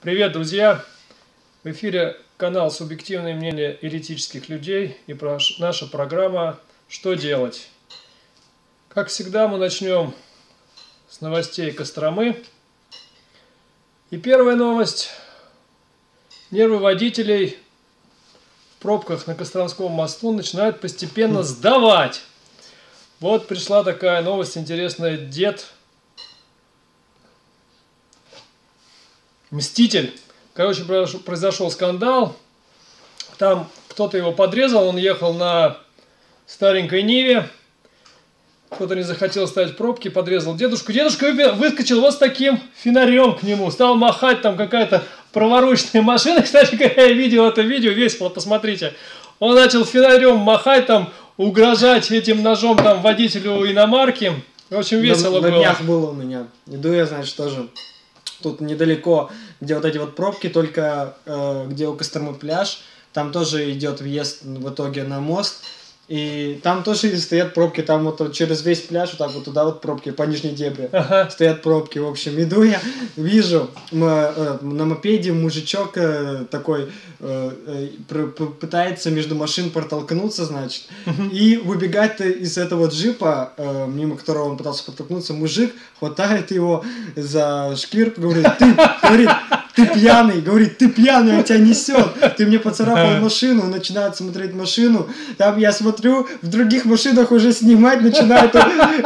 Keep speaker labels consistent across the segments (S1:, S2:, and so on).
S1: Привет, друзья! В эфире канал «Субъективное мнение еретических людей» и наша программа «Что делать?». Как всегда, мы начнем с новостей Костромы. И первая новость. Нервы водителей в пробках на Костромском мосту начинают постепенно сдавать. Вот пришла такая новость интересная. Дед Мститель. Короче, произошел скандал. Там кто-то его подрезал, он ехал на старенькой Ниве. Кто-то не захотел ставить пробки, подрезал дедушку. Дедушка выскочил вот с таким фонарем к нему. Стал махать там какая-то проворочная машина. Кстати, когда я видел это видео, весело, посмотрите. Он начал фонарем махать там, угрожать этим ножом там водителю иномарки. В общем, весело
S2: на,
S1: было.
S2: На днях было у меня. Иду я, значит, тоже тут недалеко, где вот эти вот пробки, только э, где у Костромы пляж, там тоже идет въезд в итоге на мост, и там тоже стоят пробки, там вот через весь пляж, вот так вот туда вот пробки, по нижней дебре. Ага. Стоят пробки, в общем. Иду я, вижу э, на мопеде мужичок э, такой э, пытается между машин протолкнуться, значит. И выбегать из этого джипа, мимо которого он пытался протолкнуться, мужик хватает его за шкирку, говорит, ты, говорит, ты пьяный, говорит, ты пьяный, он тебя несет, ты мне поцарапал машину, начинает смотреть машину, там я смотрю, в других машинах уже снимать начинают,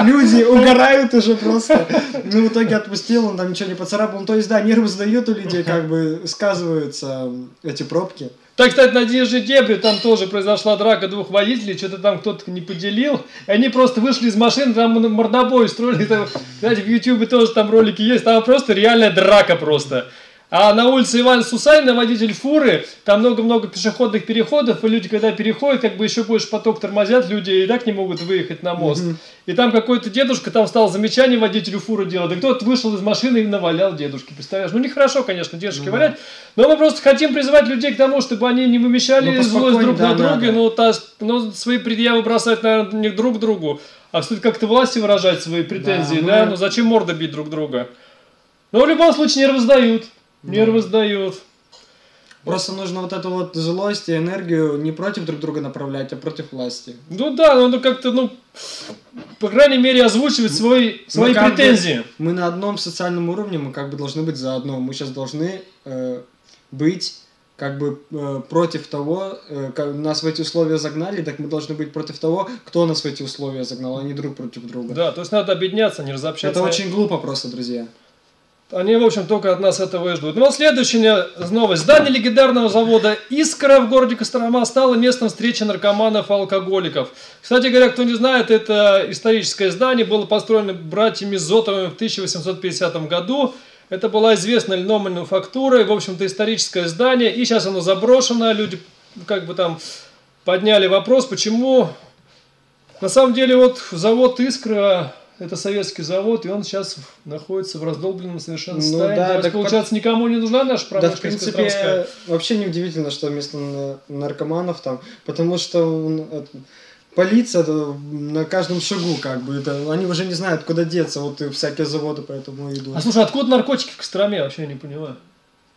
S2: люди угорают уже просто. Ну, в итоге отпустил, он там ничего не поцарапал, ну, то есть, да, нервы сдают у людей, как бы сказываются эти пробки.
S1: Так, кстати, на Дежи Дебри там тоже произошла драка двух водителей, что-то там кто-то не поделил. И они просто вышли из машины, там мордобой устроили. Кстати, в Ютубе тоже там ролики есть, там просто реальная драка просто. А на улице Ивана Сусанина водитель фуры, там много-много пешеходных переходов, и люди, когда переходят, как бы еще больше поток тормозят, люди и так не могут выехать на мост. Mm-hmm. И там какой-то дедушка там стал замечание водителю фуры делать, и кто-то вышел из машины и навалял дедушке, представляешь? Ну, нехорошо, конечно, дедушке mm-hmm. валять, но мы просто хотим призывать людей к тому, чтобы они не вымещали ну, злость друг да, на друга, да, да. Но, та, но свои предъявы бросать, наверное, не друг другу, а стоит как-то власти выражать свои претензии, да? да? Мы... Ну, зачем морда бить друг друга? Но в любом случае нервы сдают. Нервы сдают.
S2: Просто нужно вот эту вот злость и энергию не против друг друга направлять, а против власти.
S1: Ну да, надо как-то, ну, по крайней мере, озвучивать свои, свои мы претензии.
S2: Бы, мы на одном социальном уровне, мы как бы должны быть заодно. Мы сейчас должны э, быть как бы э, против того, э, как нас в эти условия загнали, так мы должны быть против того, кто нас в эти условия загнал, а не друг против друга.
S1: Да, то есть надо объединяться, не разобщаться.
S2: Это очень глупо просто, друзья.
S1: Они, в общем, только от нас этого и ждут. Ну вот следующая новость. Здание легендарного завода «Искра» в городе Кострома стало местом встречи наркоманов и алкоголиков. Кстати говоря, кто не знает, это историческое здание было построено братьями Зотовыми в 1850 году. Это была известная льномануфактура, в общем-то, историческое здание. И сейчас оно заброшено. Люди как бы там подняли вопрос, почему... На самом деле, вот завод «Искра» это советский завод, и он сейчас находится в раздолбленном совершенно ну состоянии. Ну, да, так получается, под... никому не нужна наша промышленность
S2: Да, в принципе, Костромская. вообще неудивительно, что вместо наркоманов там, потому что полиция на каждом шагу, как бы, это, они уже не знают, куда деться, вот и всякие заводы поэтому идут.
S1: А слушай, откуда наркотики в Костроме, вообще я не понимаю.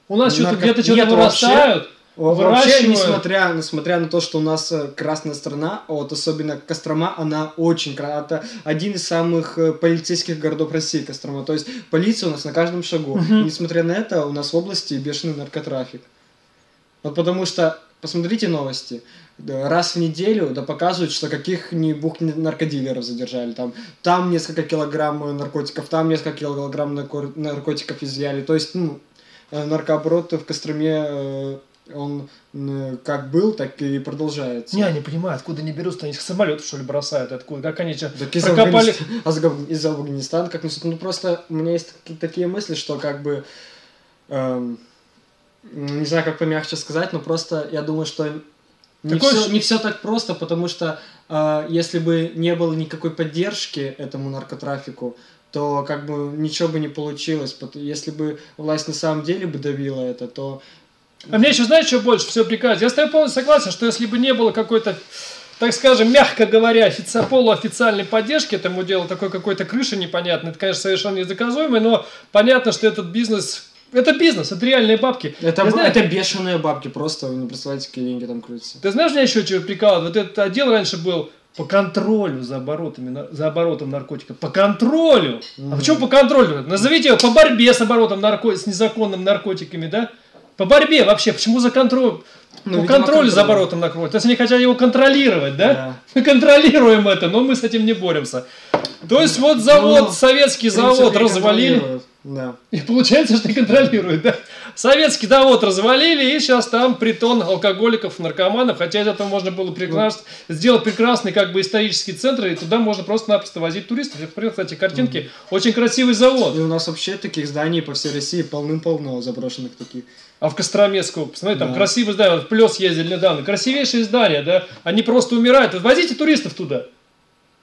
S1: У нас Нарко... что-то где-то что-то вырастают. Вообще...
S2: Вообще, несмотря, несмотря на то, что у нас э, красная страна, вот особенно Кострома, она очень это один из самых э, полицейских городов России, Кострома. То есть полиция у нас на каждом шагу. Угу. несмотря на это, у нас в области бешеный наркотрафик. Вот потому что, посмотрите новости, раз в неделю да показывают, что каких-нибудь наркодилеров задержали. Там, там несколько килограмм наркотиков, там несколько килограмм наркотиков изъяли. То есть, ну, э, наркооборот в Костроме он как был, так и продолжается.
S1: Не, не понимаю, откуда они берутся, они их самолетов что ли бросают, откуда, как они что,
S2: так из прокопали... Афганистана, из Афганистана, как ну просто у меня есть такие мысли, что как бы, эм, не знаю, как помягче сказать, но просто я думаю, что не, Такой... все, не все так просто, потому что э, если бы не было никакой поддержки этому наркотрафику, то как бы ничего бы не получилось. Если бы власть на самом деле бы давила это, то
S1: а мне еще, знаешь, что больше все приказ? Я с тобой полностью согласен, что если бы не было какой-то, так скажем, мягко говоря, офици... полуофициальной поддержки этому делу, такой какой-то крыши непонятной, это, конечно, совершенно недоказуемый, но понятно, что этот бизнес Это бизнес, это реальные бабки.
S2: Это, б-
S1: знаю-
S2: это бешеные бабки, просто вы не представляете, какие деньги там крутятся.
S1: Ты знаешь, меня еще чего прикалывает? Вот этот отдел раньше был по контролю за оборотами, за оборотом наркотиков. По контролю. А
S2: Мгм.
S1: почему по контролю? Назовите его по борьбе с оборотом нарко... с незаконным наркотиками, да? По борьбе вообще. Почему за контроль?
S2: Ну, видимо,
S1: контролю за
S2: контроль.
S1: оборотом наркотиков. То есть они хотят его контролировать, да?
S2: Да.
S1: Мы контролируем это, но мы с этим не боремся. То есть вот завод,
S2: Ну,
S1: советский завод развалили.
S2: контролируют. Да.
S1: И получается, что контролирует, да? Советский завод развалили, и сейчас там притон алкоголиков, наркоманов, хотя из этого можно было прекрасно, сделать прекрасный как бы исторический центр, и туда можно просто-напросто возить туристов. Я посмотрел, кстати, картинки, очень красивый завод.
S2: И у нас вообще таких зданий по всей России полным-полно заброшенных таких.
S1: А в Костромеску, посмотри, там
S2: Да.
S1: красивые здания, вот в Плес ездили недавно, красивейшие здания, да? Они просто умирают. Вот Возите туристов туда.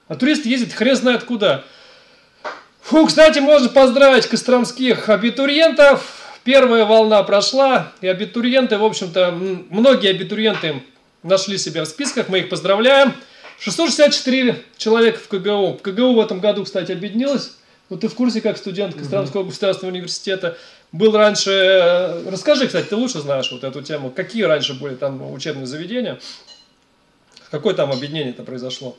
S1: А туристы ездят хрен знает куда. Фу, кстати, можно поздравить костромских абитуриентов. Первая волна прошла, и абитуриенты, в общем-то, многие абитуриенты нашли себя в списках, мы их поздравляем. 664 человека в КГУ. В КГУ в этом году, кстати, объединилось. Вот ты в курсе, как студент Костромского государственного университета. Был раньше... Расскажи, кстати, ты лучше знаешь вот эту тему. Какие раньше были там учебные заведения? Какое там объединение-то произошло?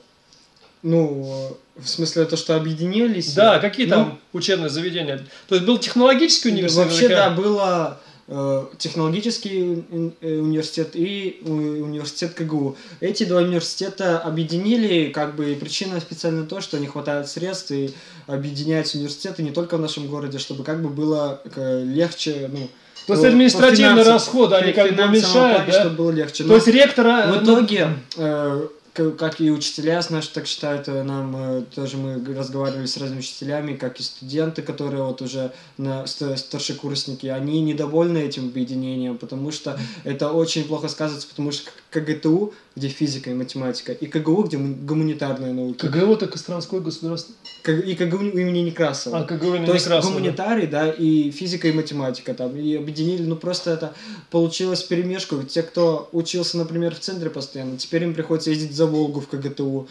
S2: Ну, в смысле, то, что объединились.
S1: Да, какие
S2: Ну,
S1: там учебные заведения? То есть был технологический университет?
S2: Вообще, да, было э, технологический э, университет и университет КГУ. Эти два университета объединили, как бы, и причина специально то, что не хватает средств, и объединять университеты не только в нашем городе, чтобы как бы было э, легче, ну...
S1: То есть
S2: по
S1: административные расходы, они как бы уменьшают,
S2: плане,
S1: да?
S2: чтобы было легче.
S1: То есть ректора...
S2: в
S1: ну,
S2: итоге, э, как и учителя, знаешь, так считают, э, нам э, тоже мы разговаривали с разными учителями, как и студенты, которые вот уже на ст- старшекурсники, они недовольны этим объединением, потому что это очень плохо сказывается, потому что КГТУ, где физика и математика, и КГУ, где гуманитарные науки,
S1: КГУ это Костромской государственный...
S2: И КГУ имени Некрасова.
S1: А, КГУ имени
S2: То есть
S1: Некрасова, да.
S2: гуманитарий, да, и физика и математика там, и объединили, ну просто это получилось перемешку. Те, кто учился, например, в центре постоянно, теперь им приходится ездить за Волгу в КГТУ,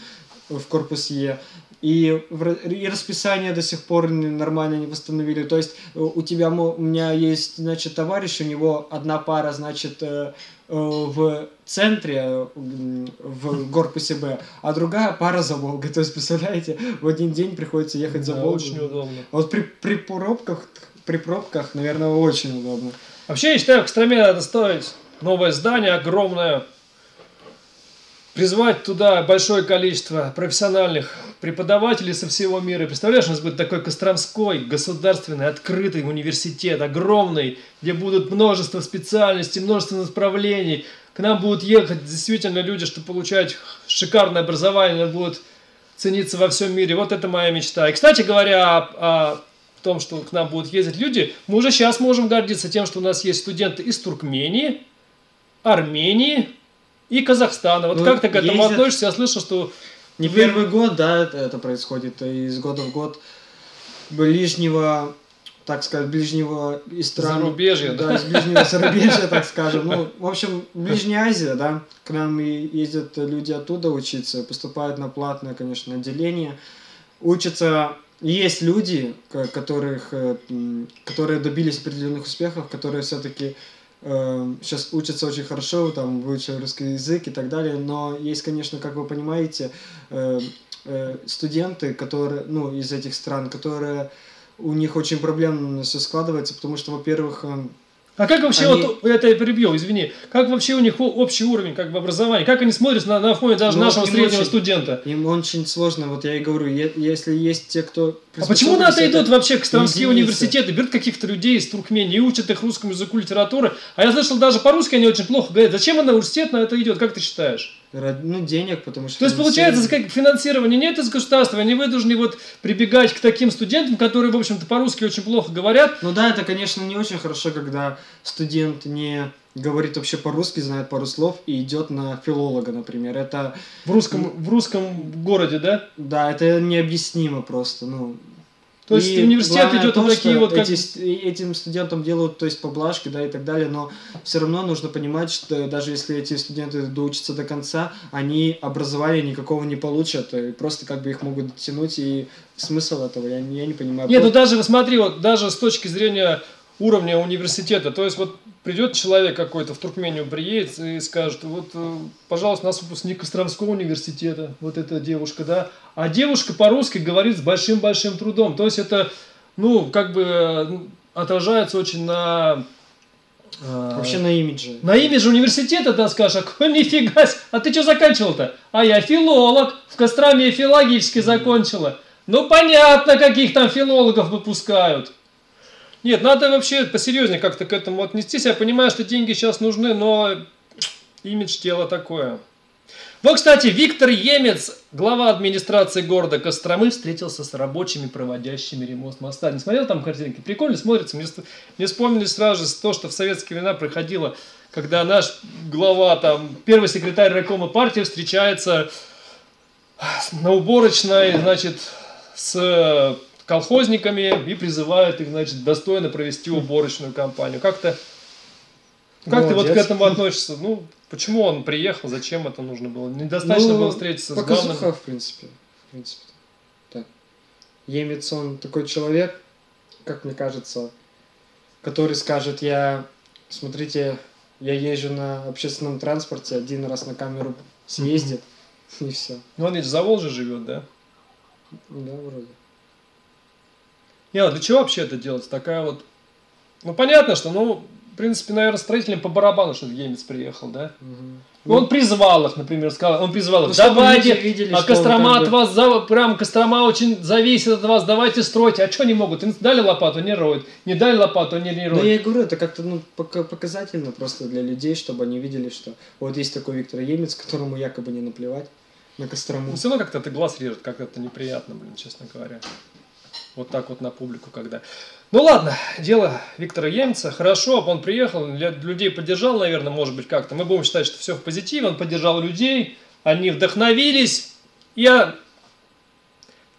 S2: в корпус Е. И, и расписание до сих пор нормально не восстановили. То есть э, у тебя, у меня есть, значит, товарищ, у него одна пара, значит, э, э, в центре, в корпусе Б, а другая пара за Волгой. То есть, представляете, в один день приходится ехать за
S1: Да,
S2: Волгу.
S1: очень удобно.
S2: А Вот при, при пробках, при пробках, наверное, очень удобно.
S1: Вообще, я считаю, в Костроме надо строить новое здание огромное, призвать туда большое количество профессиональных преподавателей со всего мира. Представляешь, у нас будет такой Костромской государственный открытый университет, огромный, где будут множество специальностей, множество направлений. К нам будут ехать действительно люди, чтобы получать шикарное образование, будут цениться во всем мире. Вот это моя мечта. И, кстати говоря, о, о том, что к нам будут ездить люди, мы уже сейчас можем гордиться тем, что у нас есть студенты из Туркмении, Армении и Казахстана. Вот
S2: Ну,
S1: как ты к этому
S2: ездят-
S1: относишься? Я слышал, что
S2: Не
S1: Вы-
S2: первый год, да, это, это происходит, и из года в год ближнего, так сказать, ближнего из стран...
S1: Зарубежья, да?
S2: Да, из ближнего зарубежья, так скажем. Ну, в общем, Ближняя Азия, да, к нам и ездят люди оттуда учиться, поступают на платное, конечно, отделение, учатся... Есть люди, ко- которых, э, которые добились определенных успехов, которые все-таки сейчас учатся очень хорошо, там, выучили русский язык и так далее, но есть, конечно, как вы понимаете, э, э, студенты, которые, ну, из этих стран, которые у них очень проблемно все складывается, потому что, во-первых, э,
S1: А как вообще,
S2: Они-
S1: вот, это я перебью, извини, как вообще у них общий уровень как бы образования? Как они смотрят на, на фоне даже
S2: Ну,
S1: нашего среднего
S2: очень-
S1: студента?
S2: им очень сложно, вот я и говорю, если есть те, кто...
S1: А почему на это идут вообще костромские
S2: единицы.
S1: университеты, берут каких-то людей из Туркмении и учат их русскому языку, литературы? А я слышал, даже по-русски они очень плохо говорят. Зачем университет на это идет, как ты считаешь?
S2: Ну, денег, потому что...
S1: То есть, получается, как финансирование нет из государства, они вынуждены вот прибегать к таким студентам, которые, в общем-то, по-русски очень плохо говорят.
S2: Ну да, это, конечно, не очень хорошо, когда студент не говорит вообще по-русски, знает пару слов и идет на филолога, например. Это,
S1: В русском, в русском городе, да?
S2: да, это необъяснимо просто, ну...
S1: То есть
S2: И
S1: университет идет
S2: то,
S1: на такие вот, как...
S2: эти этим студентам делают, то есть поблажки, да, и так далее, но все равно нужно понимать, что даже если эти студенты доучатся до конца, они образования никакого не получат, и просто как бы их могут дотянуть, и смысл этого, я, не- я не понимаю.
S1: Нет, ну даже, смотри, вот даже с точки зрения уровня университета. То есть вот придет человек какой-то в Туркмению приедет и скажет, вот, э, пожалуйста, у нас выпускник Костромского университета, вот эта девушка, да, а девушка по-русски говорит с большим-большим трудом. То есть это, ну, как бы э, отражается очень на
S2: а, Вообще на имидже.
S1: На имидже университета, да, скажешь, а нифига а ты что заканчивал-то? А я филолог, в Костроме филологически закончила. Ну, понятно, каких там филологов выпускают. Нет, надо вообще посерьезнее как-то к этому отнестись. Я понимаю, что деньги сейчас нужны, но имидж тела такое. Вот, кстати, Виктор Емец, глава администрации города Костромы, встретился с рабочими, проводящими ремонт моста. Не смотрел там картинки? Прикольно смотрится. Мне, мне вспомнили сразу же то, что в советские времена проходило, когда наш глава, там, первый секретарь райкома партии встречается на уборочной, значит, с колхозниками и призывает их, значит, достойно провести уборочную кампанию. Как-то как Молодец. ты вот к этому относишься? Ну, почему он приехал, зачем это нужно было? Недостаточно ну, было встретиться
S2: с главным... в принципе. В принципе. Так. Емец, он такой человек, как мне кажется, который скажет, я, смотрите, я езжу на общественном транспорте, один раз на камеру съездит, и все.
S1: Ну, он ведь за Волжей живет, да?
S2: Да, вроде.
S1: Не, а для чего вообще это делать? Такая вот... Ну, понятно, что, ну, в принципе, наверное, строителям по барабану, что Емец приехал, да? Угу. Он призвал их, например, сказал, он призвал их, ну, давайте, видели, а Кострома от вас, за, прям Кострома очень зависит от вас, давайте стройте. А что не могут? Им дали лопату, не роют. Не дали лопату, не, не роют.
S2: Ну, я и говорю, это как-то ну, показательно просто для людей, чтобы они видели, что вот есть такой Виктор Емец, которому якобы не наплевать на Кострому.
S1: Ну, все равно как-то это глаз режет, как это неприятно, блин, честно говоря. Вот так вот на публику, когда... Ну ладно, дело Виктора Емца. Хорошо, он приехал, людей поддержал, наверное, может быть, как-то. Мы будем считать, что все в позитиве. Он поддержал людей, они вдохновились. Я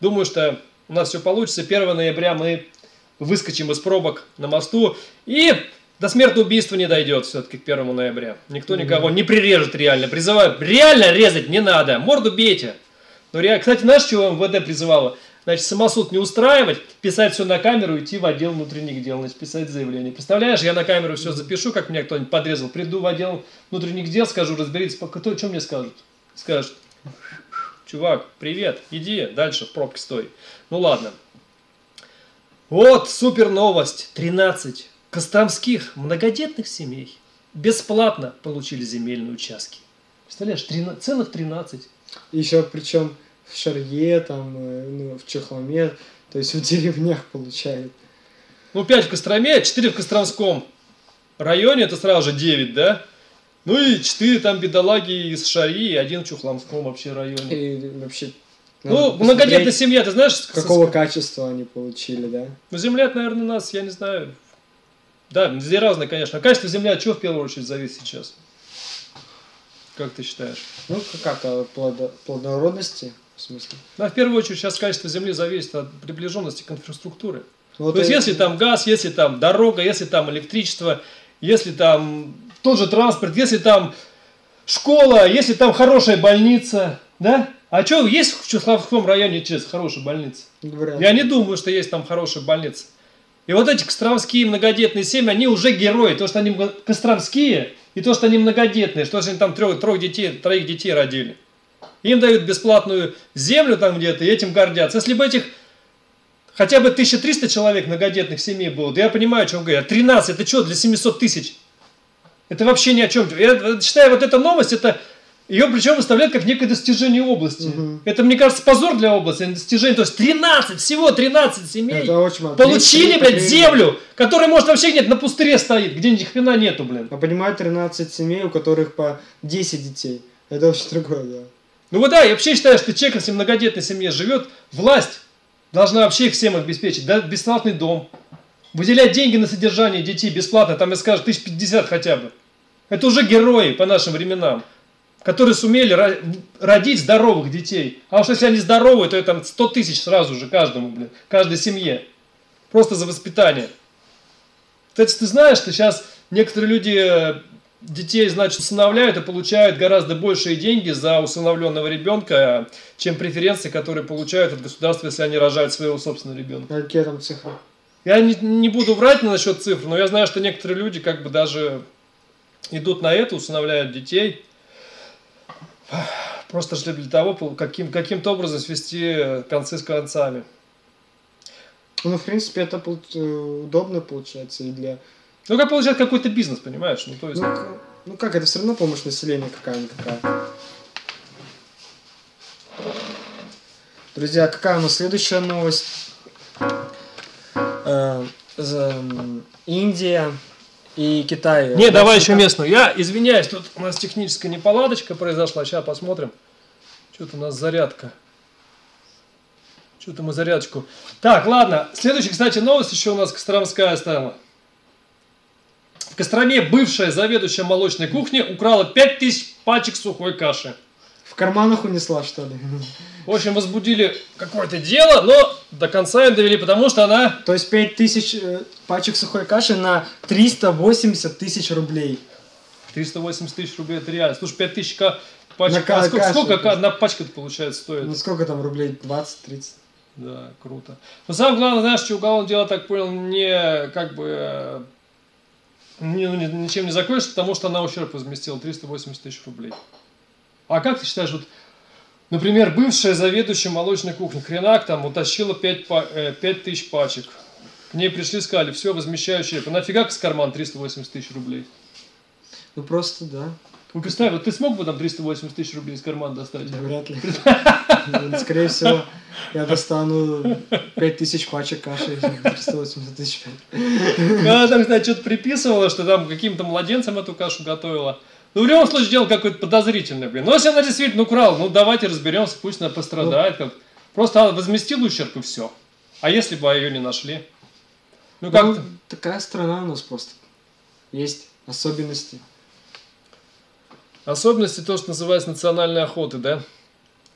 S1: думаю, что у нас все получится. 1 ноября мы выскочим из пробок на мосту. И до смертного убийства не дойдет все-таки к 1 ноября. Никто никого не прирежет реально. Призываю, реально резать не надо. Морду бейте. Но, кстати, знаешь, чего МВД призывало? Значит, самосуд не устраивать, писать все на камеру, идти в отдел внутренних дел, значит, писать заявление. Представляешь, я на камеру все запишу, как меня кто-нибудь подрезал, приду в отдел внутренних дел, скажу, разберитесь, кто, что мне скажут? Скажут, чувак, привет, иди дальше в пробке стой. Ну ладно. Вот супер новость. 13 костромских многодетных семей бесплатно получили земельные участки. Представляешь, 13, целых 13.
S2: Еще причем в Шарье, там, э, ну, в Чехломе, то есть в деревнях получают.
S1: Ну, 5 в Костроме, 4 в Костромском районе, это сразу же 9, да? Ну и 4 там бедолаги из Шари, и один в Чухломском вообще районе.
S2: И вообще
S1: ну, многодетная семья, ты знаешь...
S2: Какого качества они получили, да?
S1: Ну, земля, наверное, у нас, я не знаю... Да, везде разное, конечно. А качество земли от чего в первую очередь зависит сейчас? Как ты считаешь?
S2: Ну, как от плодо... плодородности. В смысле?
S1: Да, в первую очередь сейчас качество земли зависит от приближенности к инфраструктуре. Вот То есть, если там газ, если там дорога, если там электричество, если там тот же транспорт, если там школа, если там хорошая больница, да? А что, есть в Чехловском районе через хорошая больница? Вряд. Я не думаю, что есть там хорошая больница. И вот эти костромские многодетные семьи, они уже герои. То, что они костромские, и то, что они многодетные, что они там трех, трех детей, троих детей родили. Им дают бесплатную землю там где-то, и этим гордятся. Если бы этих хотя бы 1300 человек многодетных семей было, да я понимаю, о чем говорят. 13, это что, для 700 тысяч? Это вообще ни о чем. Я считаю, вот эта новость, это ее причем выставляют как некое достижение области. Угу. Это, мне кажется, позор для области, а достижение. То есть 13, всего 13 семей это очень получили, блядь, землю, которая, может, вообще нет, на пустыре стоит, где ни хрена нету, блин.
S2: А понимаю, 13 семей, у которых по 10 детей. Это вообще другое, да.
S1: Ну вот да, я вообще считаю, что человек, если в многодетной семье живет, власть должна вообще их всем обеспечить. Да, бесплатный дом, выделять деньги на содержание детей бесплатно, там я скажу, тысяч пятьдесят хотя бы. Это уже герои по нашим временам, которые сумели родить здоровых детей. А уж если они здоровые, то это 100 тысяч сразу же каждому, блин, каждой семье. Просто за воспитание. Кстати, ты знаешь, что сейчас некоторые люди детей, значит, усыновляют и получают гораздо большие деньги за усыновленного ребенка, чем преференции, которые получают от государства, если они рожают своего собственного ребенка.
S2: А какие там цифры?
S1: Я не, не буду врать насчет цифр, но я знаю, что некоторые люди как бы даже идут на это, усыновляют детей. Просто шли для того, каким, каким-то образом свести концы с концами.
S2: Ну, в принципе, это э, удобно получается и для...
S1: Ну, как получается какой-то бизнес, понимаешь? Ну, то есть...
S2: Ну, ну как, это все равно помощь населению какая-никакая. Друзья, какая у нас следующая новость? Э, Индия и Китай.
S1: Не, давай еще местную. Я извиняюсь, тут у нас техническая неполадочка произошла. Сейчас посмотрим. Что-то у нас зарядка. Что-то мы зарядочку. Так, ладно. Следующая, кстати, новость еще у нас Костромская стала. В Костроме бывшая заведующая молочной кухни украла 5000 пачек сухой каши.
S2: В карманах унесла, что ли?
S1: В общем, возбудили какое-то дело, но до конца не довели, потому что она...
S2: То есть 5000 э, пачек сухой каши на 380 тысяч рублей.
S1: 380 тысяч рублей, это реально. Слушай, 5 тысяч ка- пачек.
S2: На ка-
S1: а сколько,
S2: каши,
S1: сколько одна пачка получается стоит?
S2: Ну сколько там рублей? 20-30?
S1: Да, круто. Но самое главное, знаешь, что уголовное дело, так понял, не как бы э, ничем не закончится, потому что она ущерб возместила 380 тысяч рублей. А как ты считаешь, вот, например, бывшая заведующая молочной кухни Хренак там утащила 5, па- э, 5 тысяч пачек. К ней пришли, сказали, все, возмещаю ущерб. А нафига с карман 380 тысяч рублей?
S2: Ну просто, да.
S1: Ну, представь, вот ты смог бы там 380 тысяч рублей из кармана достать?
S2: Да, вряд ли. Ну, Скорее всего, я достану 5000 пачек каши, 380 тысяч.
S1: Она там, кстати, что-то приписывала, что там каким-то младенцам эту кашу готовила. Ну, в любом случае, дело какое-то подозрительное, блин. Ну, если она действительно украла, ну, давайте разберемся, пусть она пострадает. Как... Просто она возместила ущерб и все. А если бы ее не нашли? Ну, как
S2: Ну, такая страна у нас просто. Есть особенности.
S1: Особенности то, что называется национальной охоты, да?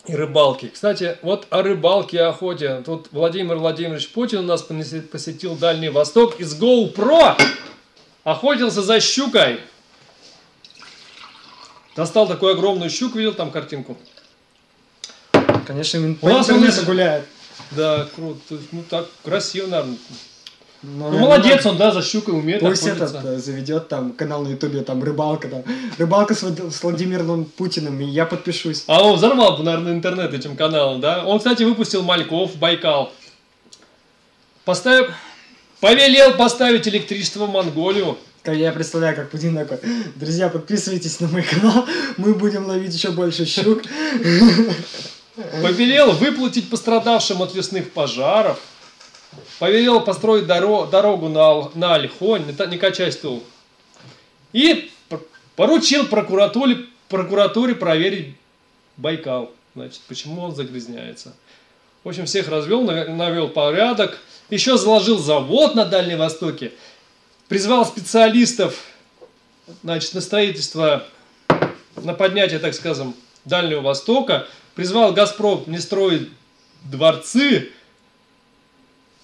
S1: И рыбалки. Кстати, вот о рыбалке и охоте. Тут Владимир Владимирович Путин у нас посетил Дальний Восток из GoPro. Охотился за щукой. Достал такую огромную щуку, видел там картинку?
S2: Конечно, ин-
S1: У
S2: по
S1: нас он
S2: интернету
S1: из-
S2: гуляет.
S1: Да, круто. Ну так, красиво, наверное.
S2: Ну,
S1: Ну, молодец он, да, за щукой умеет
S2: Пусть
S1: охотиться.
S2: этот э, заведет там канал на ютубе, там рыбалка, там рыбалка с, с Владимиром Путиным, и я подпишусь.
S1: А он взорвал бы, наверное, интернет этим каналом, да? Он, кстати, выпустил Мальков, Байкал. Поставив... Повелел поставить электричество в Монголию.
S2: Я представляю, как Путин такой, друзья, подписывайтесь на мой канал, мы будем ловить еще больше щук.
S1: Повелел выплатить пострадавшим от лесных пожаров. Повелел построить доро- дорогу на, на Альхонь, не, качай стул. И поручил прокуратуре, прокуратуре проверить Байкал. Значит, почему он загрязняется. В общем, всех развел, нав- навел порядок. Еще заложил завод на Дальнем Востоке. Призвал специалистов значит, на строительство, на поднятие, так скажем, Дальнего Востока. Призвал Газпром не строить дворцы.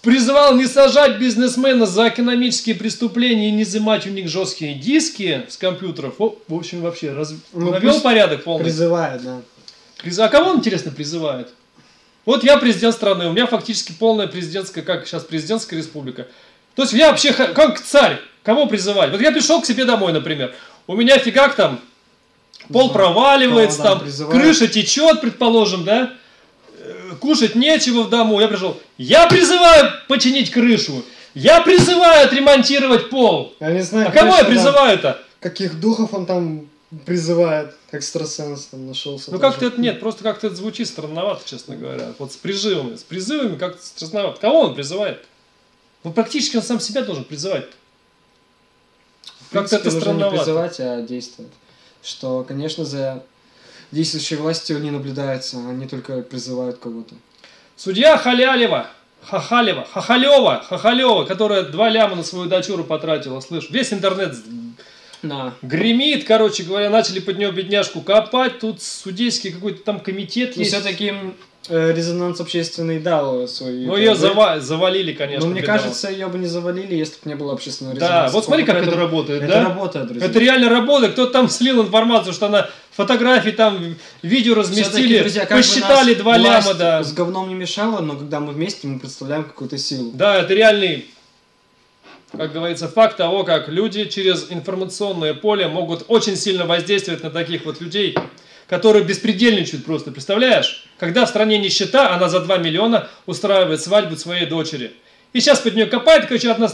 S1: Призвал не сажать бизнесмена за экономические преступления и не изымать у них жесткие диски с компьютеров. О, в общем, вообще раз...
S2: Ну,
S1: навел порядок полный.
S2: Призывает, да.
S1: Приз- А кого он, интересно, призывает? Вот я президент страны, у меня фактически полная президентская, как сейчас президентская республика. То есть я вообще как царь, кого призывать? Вот я пришел к себе домой, например, у меня фигак там, пол проваливается,
S2: да,
S1: там
S2: призывает.
S1: крыша течет, предположим, да? Кушать нечего в дому. Я пришел, я призываю починить крышу, я призываю отремонтировать пол.
S2: Я не знаю,
S1: А кого я
S2: конечно,
S1: призываю-то?
S2: каких духов он там призывает, экстрасенс там нашелся.
S1: Ну как-то это нет, просто как-то это звучит странновато, честно говоря. Вот с призывами. С призывами как-то странновато. Кого он призывает? Ну практически он сам себя должен призывать. Как-то это
S2: нужно не
S1: странновато.
S2: призывать, а действовать. Что, конечно, за действующей властью не наблюдается, они только призывают кого-то.
S1: Судья Халялева, Хахалева, Хахалева, Хахалева, которая два ляма на свою дочуру потратила, слышь, весь интернет
S2: Да.
S1: гремит, короче говоря, начали под нее бедняжку копать, тут судейский какой-то там комитет
S2: Но
S1: есть.
S2: все-таки резонанс общественный дал свой.
S1: Ну ее зава- завалили, конечно.
S2: Но мне кажется, ее бы не завалили, если бы не было общественного
S1: Да,
S2: резонанса.
S1: вот смотри, как это работает,
S2: Это
S1: да?
S2: работает, друзья.
S1: Это реально работает. Кто-то там слил информацию, что она фотографии там, видео разместили,
S2: друзья, бы
S1: посчитали два ляма, да.
S2: С говном не мешало, но когда мы вместе, мы представляем какую-то силу.
S1: Да, это реальный как говорится, факт того, как люди через информационное поле могут очень сильно воздействовать на таких вот людей, которые беспредельничают просто, представляешь? Когда в стране нищета, она за 2 миллиона устраивает свадьбу своей дочери. И сейчас под нее копает, короче, одна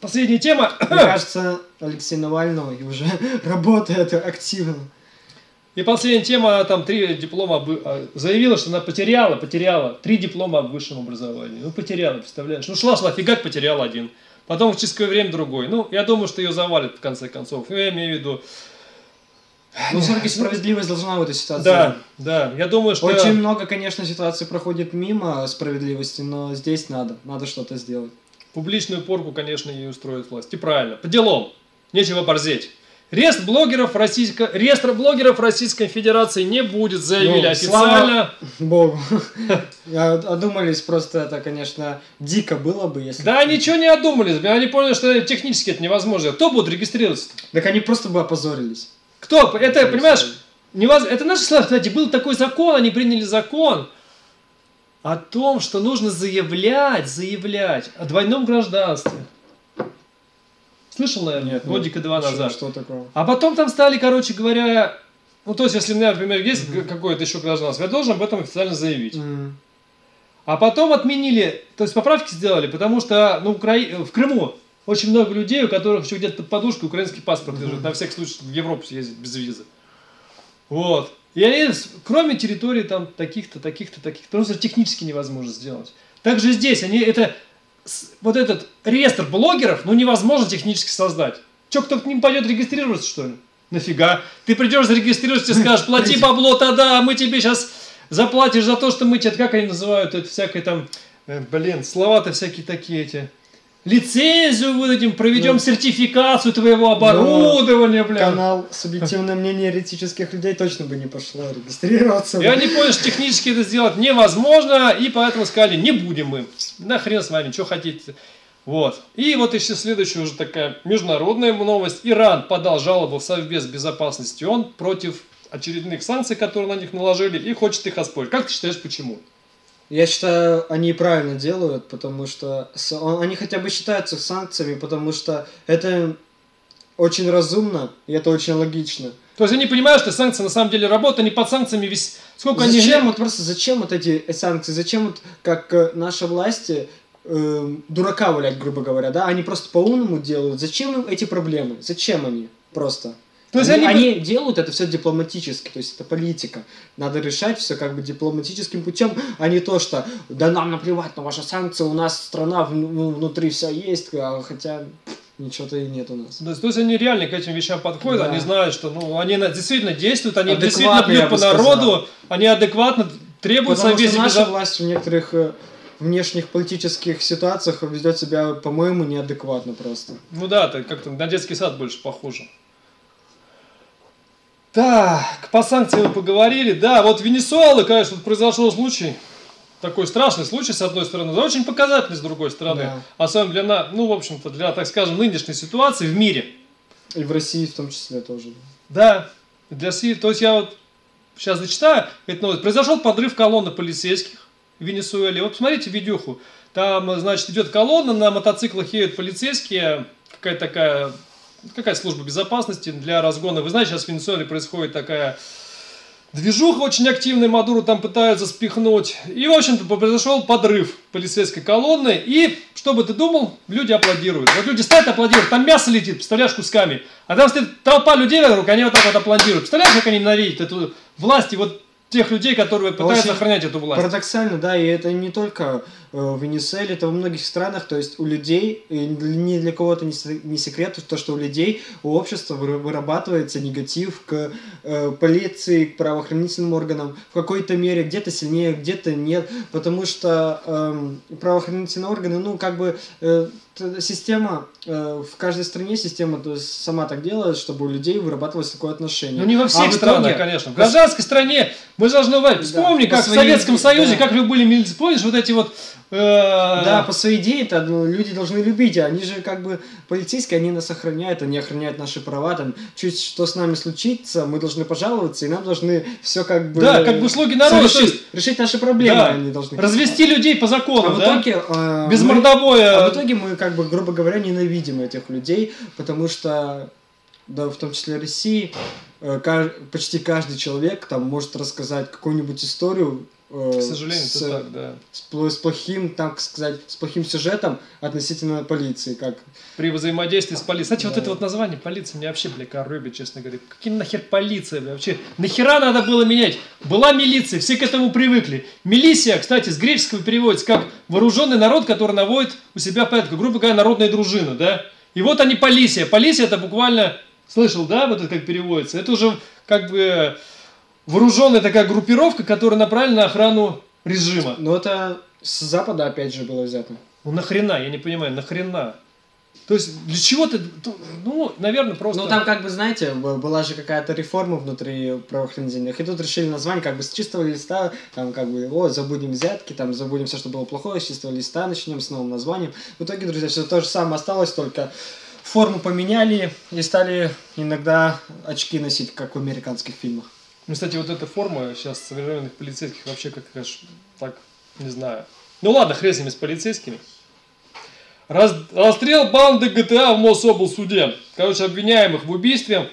S1: последняя тема.
S2: Мне кажется, Алексей Навальный уже работает активно.
S1: И последняя тема, она там три диплома а, заявила, что она потеряла, потеряла три диплома в высшем образовании. Ну, потеряла, представляешь? Ну, шла, шла, фигак, потеряла один. Потом в чистое время другой. Ну, я думаю, что ее завалит в конце концов. Я имею в виду,
S2: ну, все-таки справедливость должна в этой ситуации.
S1: Да, да. Я думаю, что...
S2: Очень много, конечно, ситуаций проходит мимо справедливости, но здесь надо. Надо что-то сделать.
S1: Публичную порку, конечно, ей устроит власть. И правильно. По делам. Нечего борзеть. Рест блогеров Российской, реестра блогеров Российской Федерации не будет, заявили ну, официально.
S2: Богу. Одумались просто это, конечно, дико было бы, если...
S1: Да, ничего не одумались. Они поняли, что технически это невозможно. Кто будет регистрироваться?
S2: Так они просто бы опозорились.
S1: Кто? Это, понимаешь, невоз... это наши слова, кстати, был такой закон, они приняли закон о том, что нужно заявлять, заявлять о двойном гражданстве. Слышал, наверное,
S2: Нет,
S1: годика два назад.
S2: Что, что такое?
S1: А потом там стали, короче говоря, ну, то есть, если у меня, например, есть mm-hmm. какое-то еще гражданство, я должен об этом официально заявить. Mm-hmm. А потом отменили, то есть поправки сделали, потому что ну, Укра... в Крыму очень много людей, у которых еще где-то под подушкой украинский паспорт лежит, на всякий случай в Европу съездить без визы. Вот. И они, кроме территории там таких-то, таких-то, таких-то, просто технически невозможно сделать. Также здесь они это вот этот реестр блогеров, ну невозможно технически создать. Че, кто к ним пойдет регистрироваться, что ли? Нафига? Ты придешь зарегистрируешься и скажешь, плати бабло тогда, а мы тебе сейчас заплатишь за то, что мы тебе, как они называют, это всякое там, э, блин, слова-то всякие такие эти лицензию выдадим, проведем ну, сертификацию твоего оборудования, бля.
S2: Канал субъективное мнение еретических людей точно бы не пошло регистрироваться.
S1: Я не понял, что технически это сделать невозможно, и поэтому сказали, не будем мы. Нахрен с вами, что хотите. Вот. И вот еще следующая уже такая международная новость. Иран подал жалобу в Совбез Безопасности ООН против очередных санкций, которые на них наложили, и хочет их оспорить. Как ты считаешь, почему?
S2: Я считаю, они правильно делают, потому что они хотя бы считаются санкциями, потому что это очень разумно, и это очень логично.
S1: То есть они понимают, что санкции на самом деле работают, они под санкциями весь...
S2: Сколько зачем они... вот просто зачем вот эти санкции, зачем вот как э, наши власти э, дурака валять, грубо говоря, да, они просто по-умному делают. Зачем им эти проблемы? Зачем они просто? То есть они, они, они делают это все дипломатически, то есть это политика. Надо решать все как бы дипломатическим путем, а не то, что да нам наплевать на ваши санкции, у нас страна внутри вся есть, а, хотя ничего-то и нет у нас.
S1: То есть, то есть они реально к этим вещам подходят, да. они знают, что ну, они действительно действуют, они действительно бьют по народу, они адекватно требуют
S2: Потому что наша безо... власть в некоторых э, внешних политических ситуациях ведет себя, по-моему, неадекватно просто.
S1: Ну да, это как-то на детский сад больше похоже. Так, по санкциям поговорили. Да, вот в Венесуэле, конечно, произошел случай, такой страшный случай, с одной стороны, но очень показательный, с другой стороны. Да. Особенно для, ну, в общем-то, для, так скажем, нынешней ситуации в мире.
S2: И в России в том числе тоже.
S1: Да, для России, то есть я вот сейчас зачитаю эту новость. Произошел подрыв колонны полицейских в Венесуэле. Вот посмотрите видюху. Там, значит, идет колонна, на мотоциклах едут полицейские, какая-то такая какая служба безопасности для разгона. Вы знаете, сейчас в Венесуэле происходит такая движуха очень активная, Мадуру там пытаются спихнуть. И, в общем-то, произошел подрыв полицейской колонны. И, что бы ты думал, люди аплодируют. Вот люди стоят, аплодируют, там мясо летит, представляешь, кусками. А там стоит толпа людей вокруг, они вот так вот аплодируют. Представляешь, как они ненавидят эту власть и вот тех людей, которые пытаются Очень охранять эту власть.
S2: Парадоксально, да, и это не только в Венесуэле, это во многих странах, то есть у людей, и ни для кого-то не секрет, то, что у людей, у общества вырабатывается негатив к э, полиции, к правоохранительным органам в какой-то мере, где-то сильнее, где-то нет, потому что э, правоохранительные органы, ну, как бы э, система, э, в каждой стране система сама так делает, чтобы у людей вырабатывалось такое отношение.
S1: Ну не во всех а странах, итоге... конечно. В гражданской стране мы должны. Вспомни, да, как в Советском Союзе, да. как вы были милиции, помнишь, вот эти вот
S2: Да, по своей идее это ну, люди должны любить, они же как бы полицейские, они нас охраняют, они охраняют наши права, там чуть что с нами случится, мы должны пожаловаться, и нам должны все как бы...
S1: Да, как бы слуги народа,
S2: решить, наши проблемы
S1: Да.
S2: они должны.
S1: Развести людей по закону,
S2: А в
S1: да?
S2: итоге... э,
S1: Без
S2: мы-
S1: мордобоя.
S2: А в итоге мы, как бы, грубо говоря, ненавидим этих людей, потому что, да, в том числе России, э, ка- почти каждый человек там может рассказать какую-нибудь историю э,
S1: К сожалению,
S2: с,
S1: это так, да.
S2: с с плохим, так сказать, с плохим сюжетом относительно полиции, как
S1: При взаимодействии с полицией. Кстати, вот
S2: Да.
S1: это вот название полиции мне вообще, бля, коробит, честно говоря. Какие нахер полиция, бля, вообще? Нахера надо было менять? Была милиция, все к этому привыкли. Милисия, кстати, с греческого переводится как вооруженный народ, который наводит у себя порядок. Грубо говоря, народная дружина, да? И вот они полиция. Полиция это буквально, слышал, да, вот это как переводится? Это уже как бы вооруженная такая группировка, которая направлена на охрану режима.
S2: Но это с Запада опять же было взято.
S1: Ну нахрена, я не понимаю, нахрена? То есть для чего ты, ну, наверное, просто...
S2: Ну там как бы, знаете, была же какая-то реформа внутри правоохранительных, и тут решили название как бы с чистого листа, там как бы, о, забудем взятки, там забудем все, что было плохое, с чистого листа начнем с новым названием. В итоге, друзья, все то же самое осталось, только форму поменяли и стали иногда очки носить, как в американских фильмах.
S1: Ну, кстати, вот эта форма сейчас современных полицейских вообще как аж так, не знаю. Ну ладно, хрен с ними, с полицейскими. Раз- расстрел банды ГТА в Мособлсуде. Короче, обвиняемых в убийстве.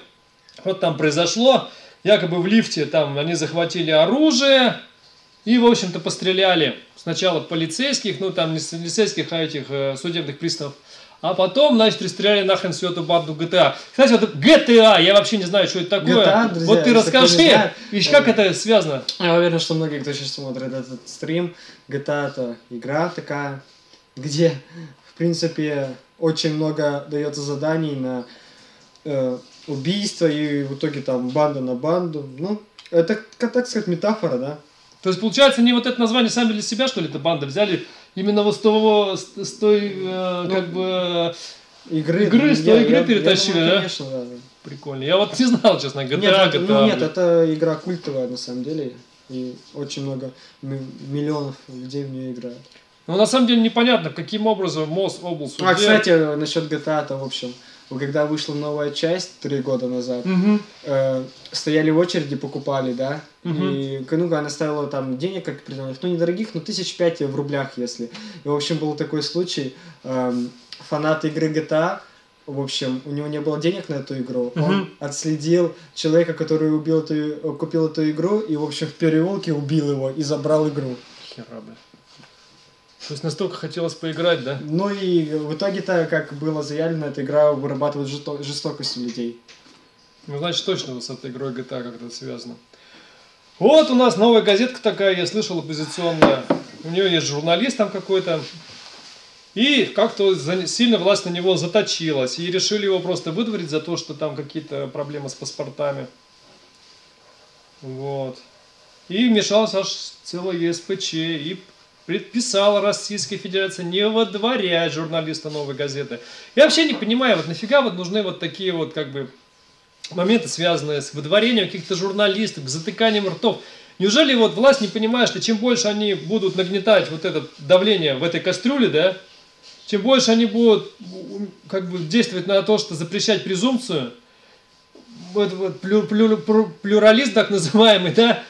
S1: Вот там произошло. Якобы в лифте там они захватили оружие. И, в общем-то, постреляли сначала полицейских, ну там не полицейских, а этих э, судебных приставов. А потом, значит, расстреляли нахрен всю эту банду GTA. Кстати, вот GTA, я вообще не знаю, что это такое.
S2: GTA, друзья,
S1: вот ты расскажи,
S2: знает,
S1: и как
S2: э,
S1: это связано?
S2: Я уверен, что многие, кто сейчас смотрит этот стрим, GTA это игра такая, где, в принципе, очень много дается заданий на э, убийство, и в итоге там банда на банду. Ну, это, как так сказать, метафора, да?
S1: То есть, получается, они вот это название сами для себя, что ли, эта банда взяли? Именно вот с того, с, с той, э,
S2: Ну,
S1: как бы,
S2: Игры,
S1: Игры, с
S2: я-
S1: той игры
S2: я- я
S1: перетащили,
S2: думаю,
S1: да?
S2: Конечно, да.
S1: прикольно. Я вот не знал, честно, GTA,
S2: Нет, это,
S1: GTA,
S2: ну, нет, это игра культовая на самом деле, и очень много ми- миллионов людей в нее играют.
S1: Но на самом деле непонятно, каким образом МОЗ область
S2: А, кстати, насчет GTA, то, в общем, когда вышла новая часть три года назад, э, стояли в очереди, покупали, да,
S1: Мгм.
S2: и, ну, она стоила там денег, как определенных, ну, недорогих, но тысяч пять в рублях, если. И, в общем, был такой случай, эм, фанат игры GTA, в общем, у него не было денег на эту игру, он
S1: Мгм.
S2: отследил человека, который убил эту, э, купил эту игру, и, в общем, в переулке убил его и забрал игру.
S1: Хера, бля. То есть настолько хотелось поиграть, да?
S2: Ну и в итоге-то, как было заявлено, эта игра вырабатывает жесто- жестокость у людей.
S1: Ну, значит, точно вот с этой игрой GTA как-то связано. Вот у нас новая газетка такая, я слышал, оппозиционная. У нее есть журналист там какой-то. И как-то сильно власть на него заточилась. И решили его просто выдворить за то, что там какие-то проблемы с паспортами. Вот. И вмешалась аж целая ЕСПЧ и предписала Российской Федерации не выдворять журналиста новой газеты. Я вообще не понимаю, вот нафига вот нужны вот такие вот как бы моменты, связанные с выдворением каких-то журналистов, с затыканием ртов. Неужели вот власть не понимает, что чем больше они будут нагнетать вот это давление в этой кастрюле, да, чем больше они будут как бы действовать на то, что запрещать презумпцию, вот, вот плю- плю- плю- плюрализм так называемый, да,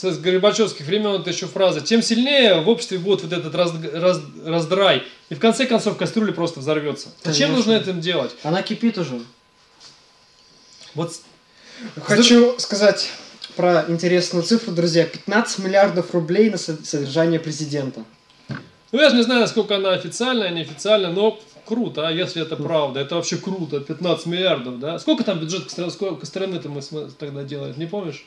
S1: с, Горбачевских времен это еще фраза, тем сильнее в обществе будет вот этот раз- раз- раздрай, и в конце концов кастрюля просто взорвется. Зачем нужно это делать?
S2: Она кипит уже.
S1: Вот
S2: Хочу сказать про интересную цифру, друзья. 15 миллиардов рублей на со- содержание президента.
S1: Ну, я же не знаю, насколько она официальная, неофициальная, но круто, а если это правда, это вообще круто, 15 миллиардов, да? Сколько там бюджет Костромы-то мы тогда делали, не помнишь?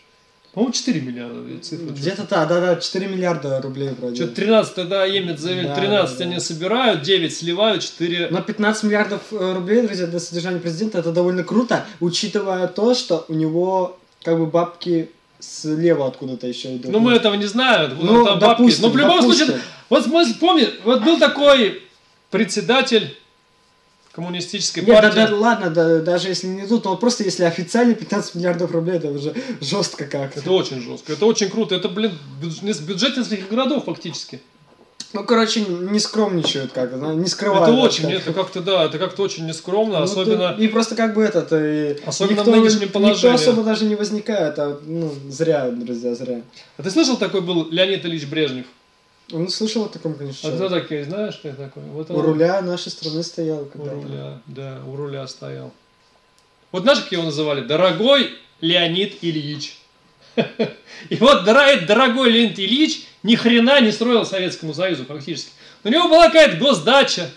S1: По-моему, 4 миллиарда я цифру.
S2: Где-то да, да, да, 4 миллиарда рублей вроде.
S1: Что-то 13 тогда Емец заявил,
S2: Да,
S1: 13
S2: да, да.
S1: они собирают, 9 сливают, 4...
S2: Но 15 миллиардов э, рублей, друзья, для содержания президента это довольно круто, учитывая то, что у него как бы бабки слева откуда-то еще идут.
S1: Ну, мы этого не знаем,
S2: Ну,
S1: там бабки.
S2: допустим,
S1: Но в любом
S2: допустим.
S1: случае, вот мы помним, вот был такой председатель коммунистической
S2: Нет, да,
S1: партии.
S2: да, ладно, да, даже если не идут, то просто если официально 15 миллиардов рублей, это уже жестко как-то.
S1: Это очень жестко, это очень круто. Это, блин, бюдж- бюджет нескольких городов фактически.
S2: Ну, короче, не скромничают как-то, да, не скрывают.
S1: Это
S2: да,
S1: очень, это как-то, да, это как-то очень нескромно,
S2: Ну,
S1: особенно...
S2: то- И просто как бы этот... и
S1: Особенно в
S2: никто-
S1: нынешнем
S2: Никто
S1: положении.
S2: особо даже не возникает, а, ну, зря, друзья, зря.
S1: А ты слышал, такой был Леонид Ильич Брежнев?
S2: Ну, слышал о таком, конечно,
S1: А кто
S2: человеке.
S1: такой, знаешь, кто такой? Вот
S2: У
S1: он.
S2: руля нашей страны стоял
S1: У руля, да, у руля стоял. Вот знаешь, как его называли? Дорогой Леонид Ильич. И вот дорогой Леонид Ильич ни хрена не строил Советскому Союзу фактически. У него была какая-то госдача,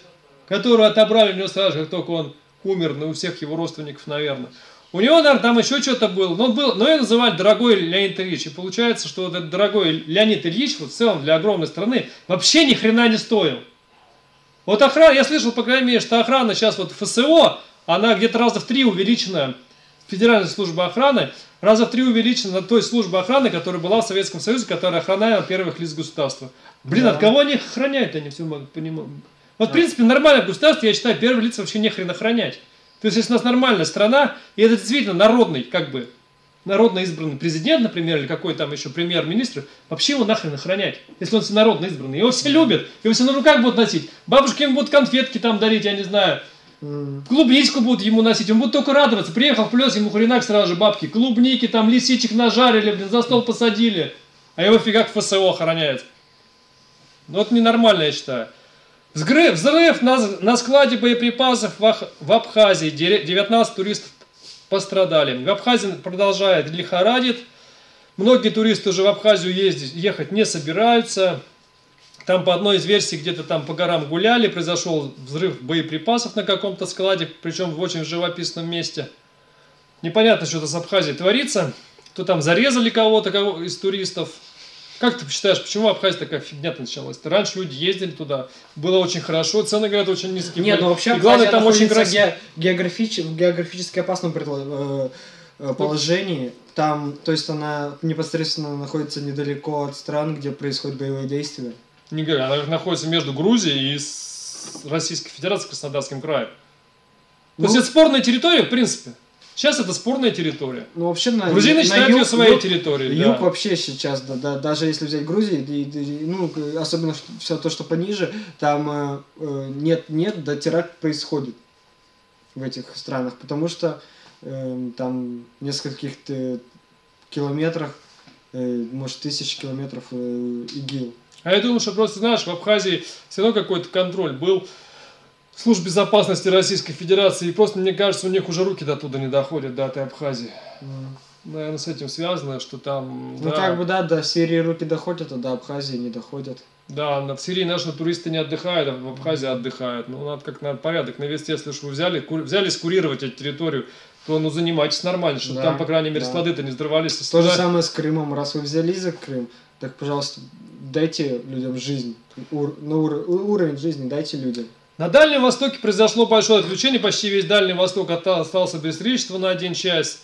S1: которую отобрали у него сразу, же, как только он умер, ну, у всех его родственников, наверное. У него, наверное, там еще что-то было. Но, был, но его называли дорогой Леонид Ильич. И получается, что вот этот дорогой Леонид Ильич, вот в целом для огромной страны, вообще ни хрена не стоил. Вот охрана, я слышал, по крайней мере, что охрана сейчас вот ФСО, она где-то раза в три увеличена, Федеральная служба охраны, раза в три увеличена на той службе охраны, которая была в Советском Союзе, которая охраняла первых лиц государства. Блин,
S2: Да.
S1: от кого они их охраняют, я не все могу понимать. Вот, в принципе, нормальное государство, я считаю, первые лица вообще не хрен охранять. То есть, если у нас нормальная страна, и это действительно народный, как бы, народно избранный президент, например, или какой там еще премьер-министр, вообще его нахрен охранять, если он народно избранный. Его все любят, его все на руках будут носить. Бабушки ему будут конфетки там дарить, я не знаю. Клубничку будут ему носить, он будет только радоваться. Приехал в плес, ему хренак сразу же бабки. Клубники, там лисичек нажарили, блин, за стол посадили. А его фигак ФСО охраняет. Ну, это ненормально, я считаю. Взрыв, на, на складе боеприпасов в, в Абхазии. Дере- 19 туристов пострадали. В Абхазии продолжает лихорадит. Многие туристы уже в Абхазию ездить, ехать не собираются. Там по одной из версий где-то там по горам гуляли, произошел взрыв боеприпасов на каком-то складе, причем в очень живописном месте. Непонятно, что-то с Абхазией творится. То там зарезали кого-то кого из туристов. Как ты считаешь, почему Абхазия такая фигня началась? Раньше люди ездили туда, было очень хорошо, цены, говорят, очень низкие.
S2: Нет,
S1: были.
S2: ну вообще
S1: И главное, там очень красиво.
S2: ге- географич- в географически опасном э, э, положении. Там, то есть она непосредственно находится недалеко от стран, где происходят боевые действия.
S1: Не говорю, она находится между Грузией и с Российской Федерацией Краснодарским краем. То
S2: Ну,
S1: есть это спорная территория, в принципе. Сейчас это спорная территория.
S2: ну, вообще на,
S1: Грузины
S2: на
S1: считают
S2: юг-
S1: ее своей
S2: юг-
S1: территорией.
S2: Юг
S1: да.
S2: вообще сейчас, да, да, даже если взять Грузию, и- и- ну, особенно все то, что пониже, там э, э, нет, нет, да теракт происходит в этих странах, потому что э, там нескольких километрах, э, может, тысяч километров э, ИГИЛ.
S1: А я думаю, что просто, знаешь, в Абхазии все равно какой-то контроль был. Служб безопасности Российской Федерации. И просто, мне кажется, у них уже руки до туда не доходят, до этой Абхазии.
S2: М.
S1: Наверное, с этим связано, что там...
S2: Ну,
S1: да,
S2: как бы, да, до Сирии руки доходят, а до Абхазии не доходят.
S1: Да, в Сирии наши туристы не отдыхают, а в Абхазии отдыхают. Ну, надо как надо порядок навести, если уж вы взяли, ку- взялись курировать эту территорию, то ну занимайтесь нормально, чтобы
S2: Да,
S1: там, по крайней мере,
S2: да.
S1: склады-то не взрывались. Если
S2: То же
S1: туда-
S2: самое с Крымом. Раз вы взялись за Крым, так, пожалуйста, дайте людям жизнь. Ур- на ур- уровень жизни дайте людям.
S1: На Дальнем Востоке произошло большое отключение, почти весь Дальний Восток остался без электричества на один час.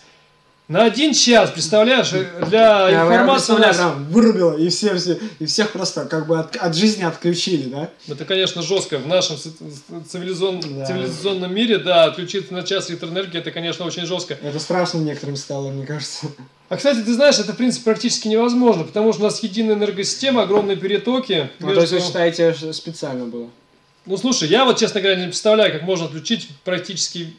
S1: На один час, представляешь, для
S2: Я- я
S1: информации у
S2: представляю,
S1: нас...
S2: прям вырубило, и, все, все, и всех просто как бы от, от жизни отключили, да?
S1: Это, конечно, жестко. В нашем ци- цивилизон-
S2: Да.
S1: цивилизационном мире, да, отключиться на час электроэнергии, это, конечно, очень жестко.
S2: Это страшно некоторым стало, мне кажется.
S1: А, кстати, ты знаешь, это, в принципе, практически невозможно, потому что у нас единая энергосистема, огромные перетоки.
S2: Ну, то есть вы
S1: между-
S2: считаете, что специально было?
S1: Ну, слушай, я вот, честно говоря, не представляю, как можно отключить практически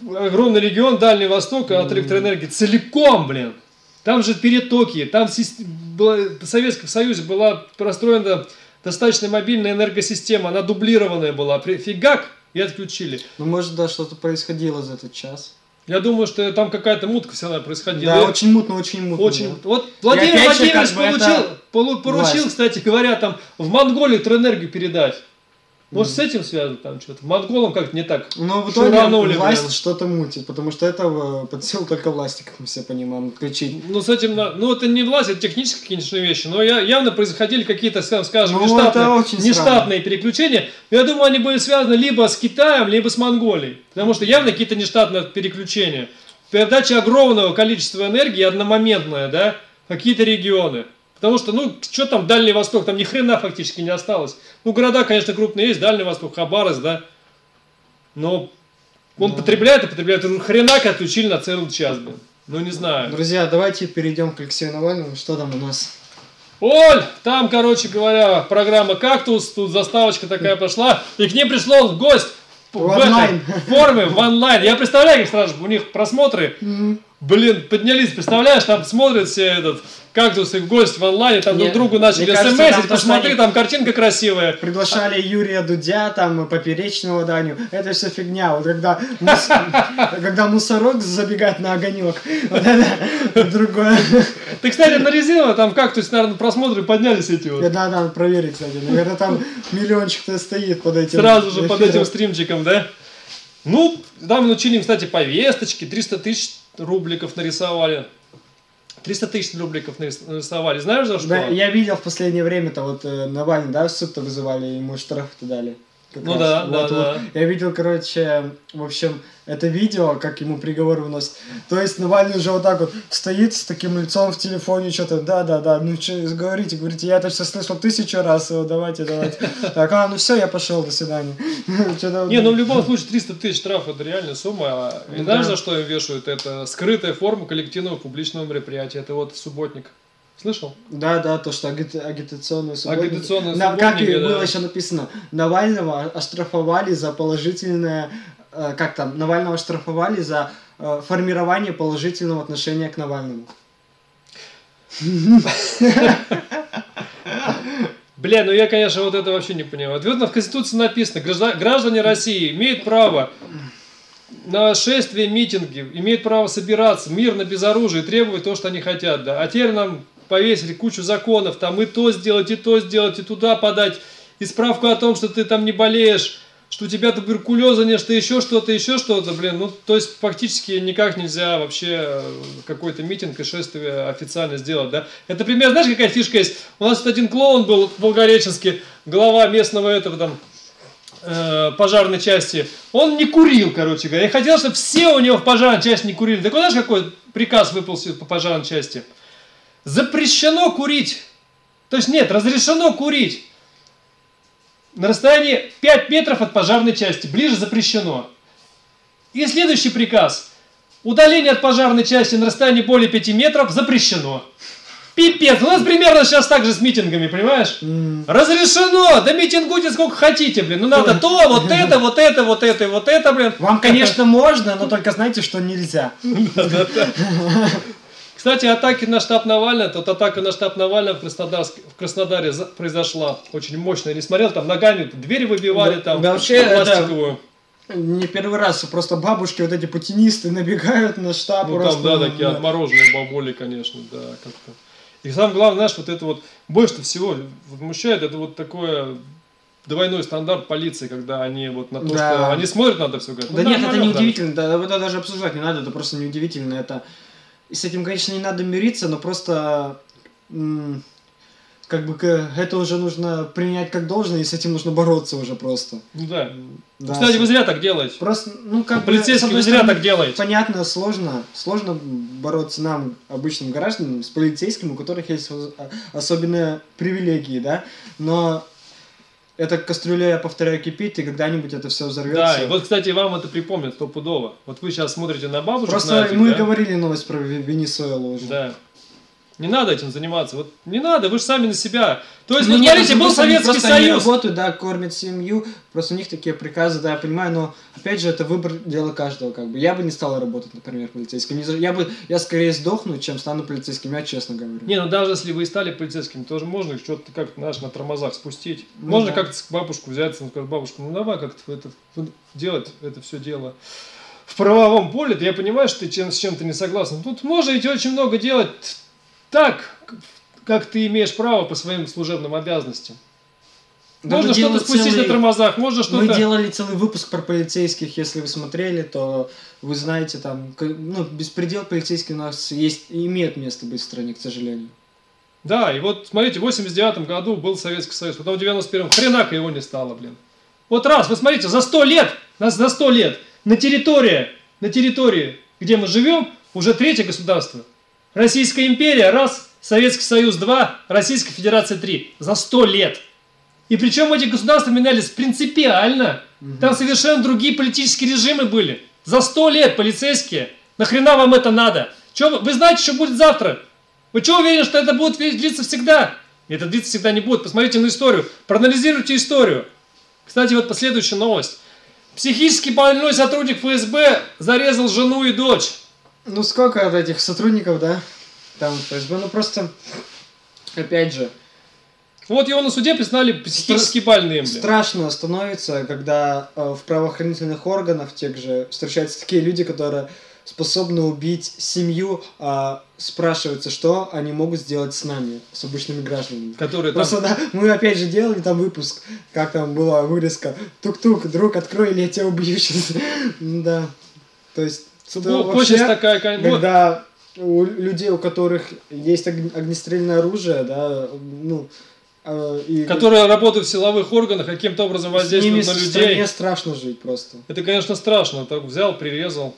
S1: огромный регион Дальний Восток от электроэнергии целиком, блин. Там же перетоки, там в Советском Союзе была простроена достаточно мобильная энергосистема, она дублированная была. Фигак и отключили.
S2: Ну, может, да, что-то происходило за этот час.
S1: Я думаю, что там какая-то мутка всегда происходила.
S2: Да,
S1: И
S2: очень мутно, очень мутно.
S1: очень.
S2: да.
S1: Вот Владимир Владимирович
S2: как бы это
S1: получил, полу- поручил, кстати говоря, там в Монголию электроэнергию передать. Может, с этим связано там что-то? Монголам как-то не так.
S2: Но в итоге
S1: Шуранули,
S2: власть что-то мутит, потому что это э, под силу только власти, как мы все понимаем, отключить.
S1: Ну, с этим, ну, это не власть, это технические, конечно, вещи, но я, явно происходили какие-то, скажем,
S2: Ну,
S1: нештатные, нештатные переключения. Я думаю, они были связаны либо с Китаем, либо с Монголией. Потому что явно какие-то нештатные переключения. Передача огромного количества энергии одномоментная, да, какие-то регионы. Потому что, ну, что там Дальний Восток, там ни хрена фактически не осталось. Ну, города, конечно, крупные есть, Дальний Восток, Хабаровск, да. Но он
S2: Ну.
S1: потребляет и потребляет. Хренак отключили на целый час, блин. Ну, не знаю.
S2: Друзья, давайте перейдем к Алексею Навальному. Что там у нас?
S1: Оль, там, короче говоря, программа «Кактус», тут заставочка такая пошла, и к ним пришло в гость в,
S2: В
S1: этой форме, в онлайн. Я представляю, как сразу же у них просмотры, блин, поднялись, представляешь, там смотрят все этот «Кактус» и в гость в онлайне, там друг
S2: Не,
S1: другу начали смс посмотри,
S2: они-
S1: там картинка красивая.
S2: Приглашали Юрия Дудя, там, Поперечного Даню. Это все фигня. Вот когда, мус- когда мусорок забегает на огонек. Вот это другое.
S1: Ты, кстати, на резиново там «Кактус», наверное, просмотры поднялись эти вот.
S2: Да, надо проверить, кстати. Наверное, там миллиончик-то стоит под этим.
S1: Сразу же под этим стримчиком, да? Ну, там научили, кстати, повесточки, 300 тысяч рубликов нарисовали. 300 тысяч рубликов нарис- нарисовали. Знаешь за что?
S2: Да, я видел в последнее время-то вот э, Навальный, да, в суд-то вызывали, ему штраф-то дали. Как
S1: Ну да, да,
S2: Вот,
S1: да.
S2: вот. Я видел, короче, в общем, это видео, как ему приговор выносит. То есть Навальный уже вот так вот стоит с таким лицом в телефоне, что-то, да-да-да, ну что, говорите, говорите, я это все слышал тысячу раз, давайте, давайте. Так, а, ну все, я пошел, до свидания.
S1: Не, ну в любом случае 300 тысяч штраф это реальная сумма. И
S2: Ну
S1: знаешь,
S2: да.
S1: за что им вешают? Это скрытая форма коллективного публичного мероприятия. Это вот субботник. Слышал?
S2: Да, да, то, что аги- агитационные субботники.
S1: Агитационные
S2: На- Как и
S1: да.
S2: было еще написано, Навального оштрафовали за положительное, э, как там, Навального оштрафовали за э, формирование положительного отношения к Навальному.
S1: Бля, ну я, конечно, вот это вообще не понимаю. Вот в Конституции написано, гражда- граждане России имеют право на шествия, митинги, имеют право собираться мирно, без оружия, требовать то, что они хотят, да. А теперь нам повесили кучу законов, там и то сделать, и то сделать, и туда подать, и справку о том, что ты там не болеешь, что у тебя туберкулеза нет, что еще что-то, еще что-то, блин, ну, то есть фактически никак нельзя вообще э, какой-то митинг и шествие официально сделать, да. Это пример, знаешь, какая фишка есть? У нас тут один клоун был в Волгореченске, глава местного этого там э, пожарной части, он не курил, короче говоря. Я хотел, чтобы все у него в пожарной части не курили. Так вот, знаешь, какой приказ выпал по пожарной части? Запрещено курить. То есть нет, разрешено курить. На расстоянии 5 метров от пожарной части. Ближе запрещено. И следующий приказ. Удаление от пожарной части на расстоянии более 5 метров запрещено. Пипец. У нас примерно сейчас так же с митингами, понимаешь?
S2: М,
S1: Разрешено! Да митингуйте сколько хотите, блин. Ну надо то, вот это, вот это, вот это, и вот это, блин.
S2: Вам, конечно, можно, но только знайте, что нельзя.
S1: Кстати, атаки на штаб Навального, тут атака на штаб Навального в, Краснодарске, в Краснодаре произошла очень мощная. Не смотрел, там ногами дверь выбивали,
S2: Да,
S1: там
S2: да, вообще, это-
S1: пластиковую.
S2: Не первый раз, просто бабушки, вот эти путинисты набегают на штаб.
S1: Ну
S2: просто,
S1: там, да, такие
S2: да.
S1: отмороженные бабули, конечно, да, как-то. И самое главное, знаешь, вот это вот, больше всего возмущает, это вот такое двойной стандарт полиции, когда они вот на то,
S2: Да.
S1: что они смотрят на это все, говорят,
S2: Да
S1: ну,
S2: нет, это не удивительно, да, это даже обсуждать не надо, это просто не удивительно, это... И с этим, конечно, не надо мириться, но просто... как бы это уже нужно принять как должное, и с этим нужно бороться уже просто.
S1: Ну да.
S2: Да,
S1: Кстати, вы зря так делаете.
S2: Просто, ну, как бы, с
S1: Полицейские
S2: одной
S1: вы зря так делаете.
S2: Понятно, сложно. Сложно бороться нам, обычным гражданам, с полицейским, у которых есть а- особенные привилегии, да. Но эта кастрюля, я повторяю, кипит, и когда-нибудь это все взорвется.
S1: Да, и вот, кстати, вам это припомнит стопудово. Вот вы сейчас смотрите на бабушек,
S2: Просто
S1: на этих,
S2: мы
S1: да?
S2: говорили новость про Ве- Венесуэлу уже.
S1: Да. Не надо этим заниматься. Вот не надо, вы же сами на себя. То есть,
S2: Ну,
S1: вот смотрите,
S2: ну,
S1: был Советский Союз.
S2: работают, да, кормят семью, просто у них такие приказы, да, я понимаю, но опять же это выбор дело каждого, как бы. Я бы не стал работать, например, полицейским. Я бы, я скорее сдохну, чем стану полицейским, я честно говорю.
S1: Не, ну даже если вы и стали полицейским, тоже можно их что-то как-то, знаешь, на тормозах спустить.
S2: Ну
S1: можно
S2: да.
S1: как-то бабушку взять, и сказать, бабушка, ну давай как-то это ну, делать это все дело. В правовом поле, да я понимаю, что ты чем, с чем-то не согласен. Тут можно ведь очень много делать так, как ты имеешь право по своим служебным обязанностям.
S2: Да
S1: можно
S2: мы
S1: что-то спустить
S2: целый-
S1: на тормозах, можно
S2: Мы
S1: что-то...
S2: делали целый выпуск про полицейских, если вы смотрели, то вы знаете, там, ну, беспредел полицейский у нас есть, имеет место быть в стране, к сожалению.
S1: Да, и вот смотрите, в 89 году был Советский Союз, потом в 91-м хренака его не стало, блин. Вот раз, вы смотрите, за 100 лет, нас за 100 лет, на территории, на территории, где мы живем, уже третье государство. Российская империя, раз, Советский Союз, два, Российская Федерация, три. За 100 лет. И причем эти государства менялись принципиально. Там совершенно другие политические режимы были. За 100 лет полицейские. Нахрена вам это надо? Чё вы, вы знаете, что будет завтра? Вы что уверены, что это будет длиться всегда? Это длиться всегда не будет. Посмотрите на историю, проанализируйте историю. Кстати, вот последующая новость. Психически больной сотрудник ФСБ зарезал жену и дочь.
S2: Ну сколько от этих сотрудников, да? Там ФСБ, ну просто, опять же,
S1: Вот его на суде признали психически больным.
S2: страшно становится, когда э, в правоохранительных органах тех же встречаются такие люди, которые способны убить семью, а спрашивается, что они могут сделать с нами, с обычными гражданами.
S1: Которые там...
S2: Просто, да, мы опять же делали там выпуск, как там была вырезка, тук-тук, друг, открой, или я тебя убью сейчас. Да, то есть, что
S1: Ну,
S2: вообще,
S1: такая, вот,
S2: когда у людей, у которых есть огн- огнестрельное оружие, да, ну, э, и
S1: которые работают в силовых органах, каким-то образом воздействуют на людей.
S2: стране страшно жить просто.
S1: Это, конечно, страшно. Так взял, прирезал.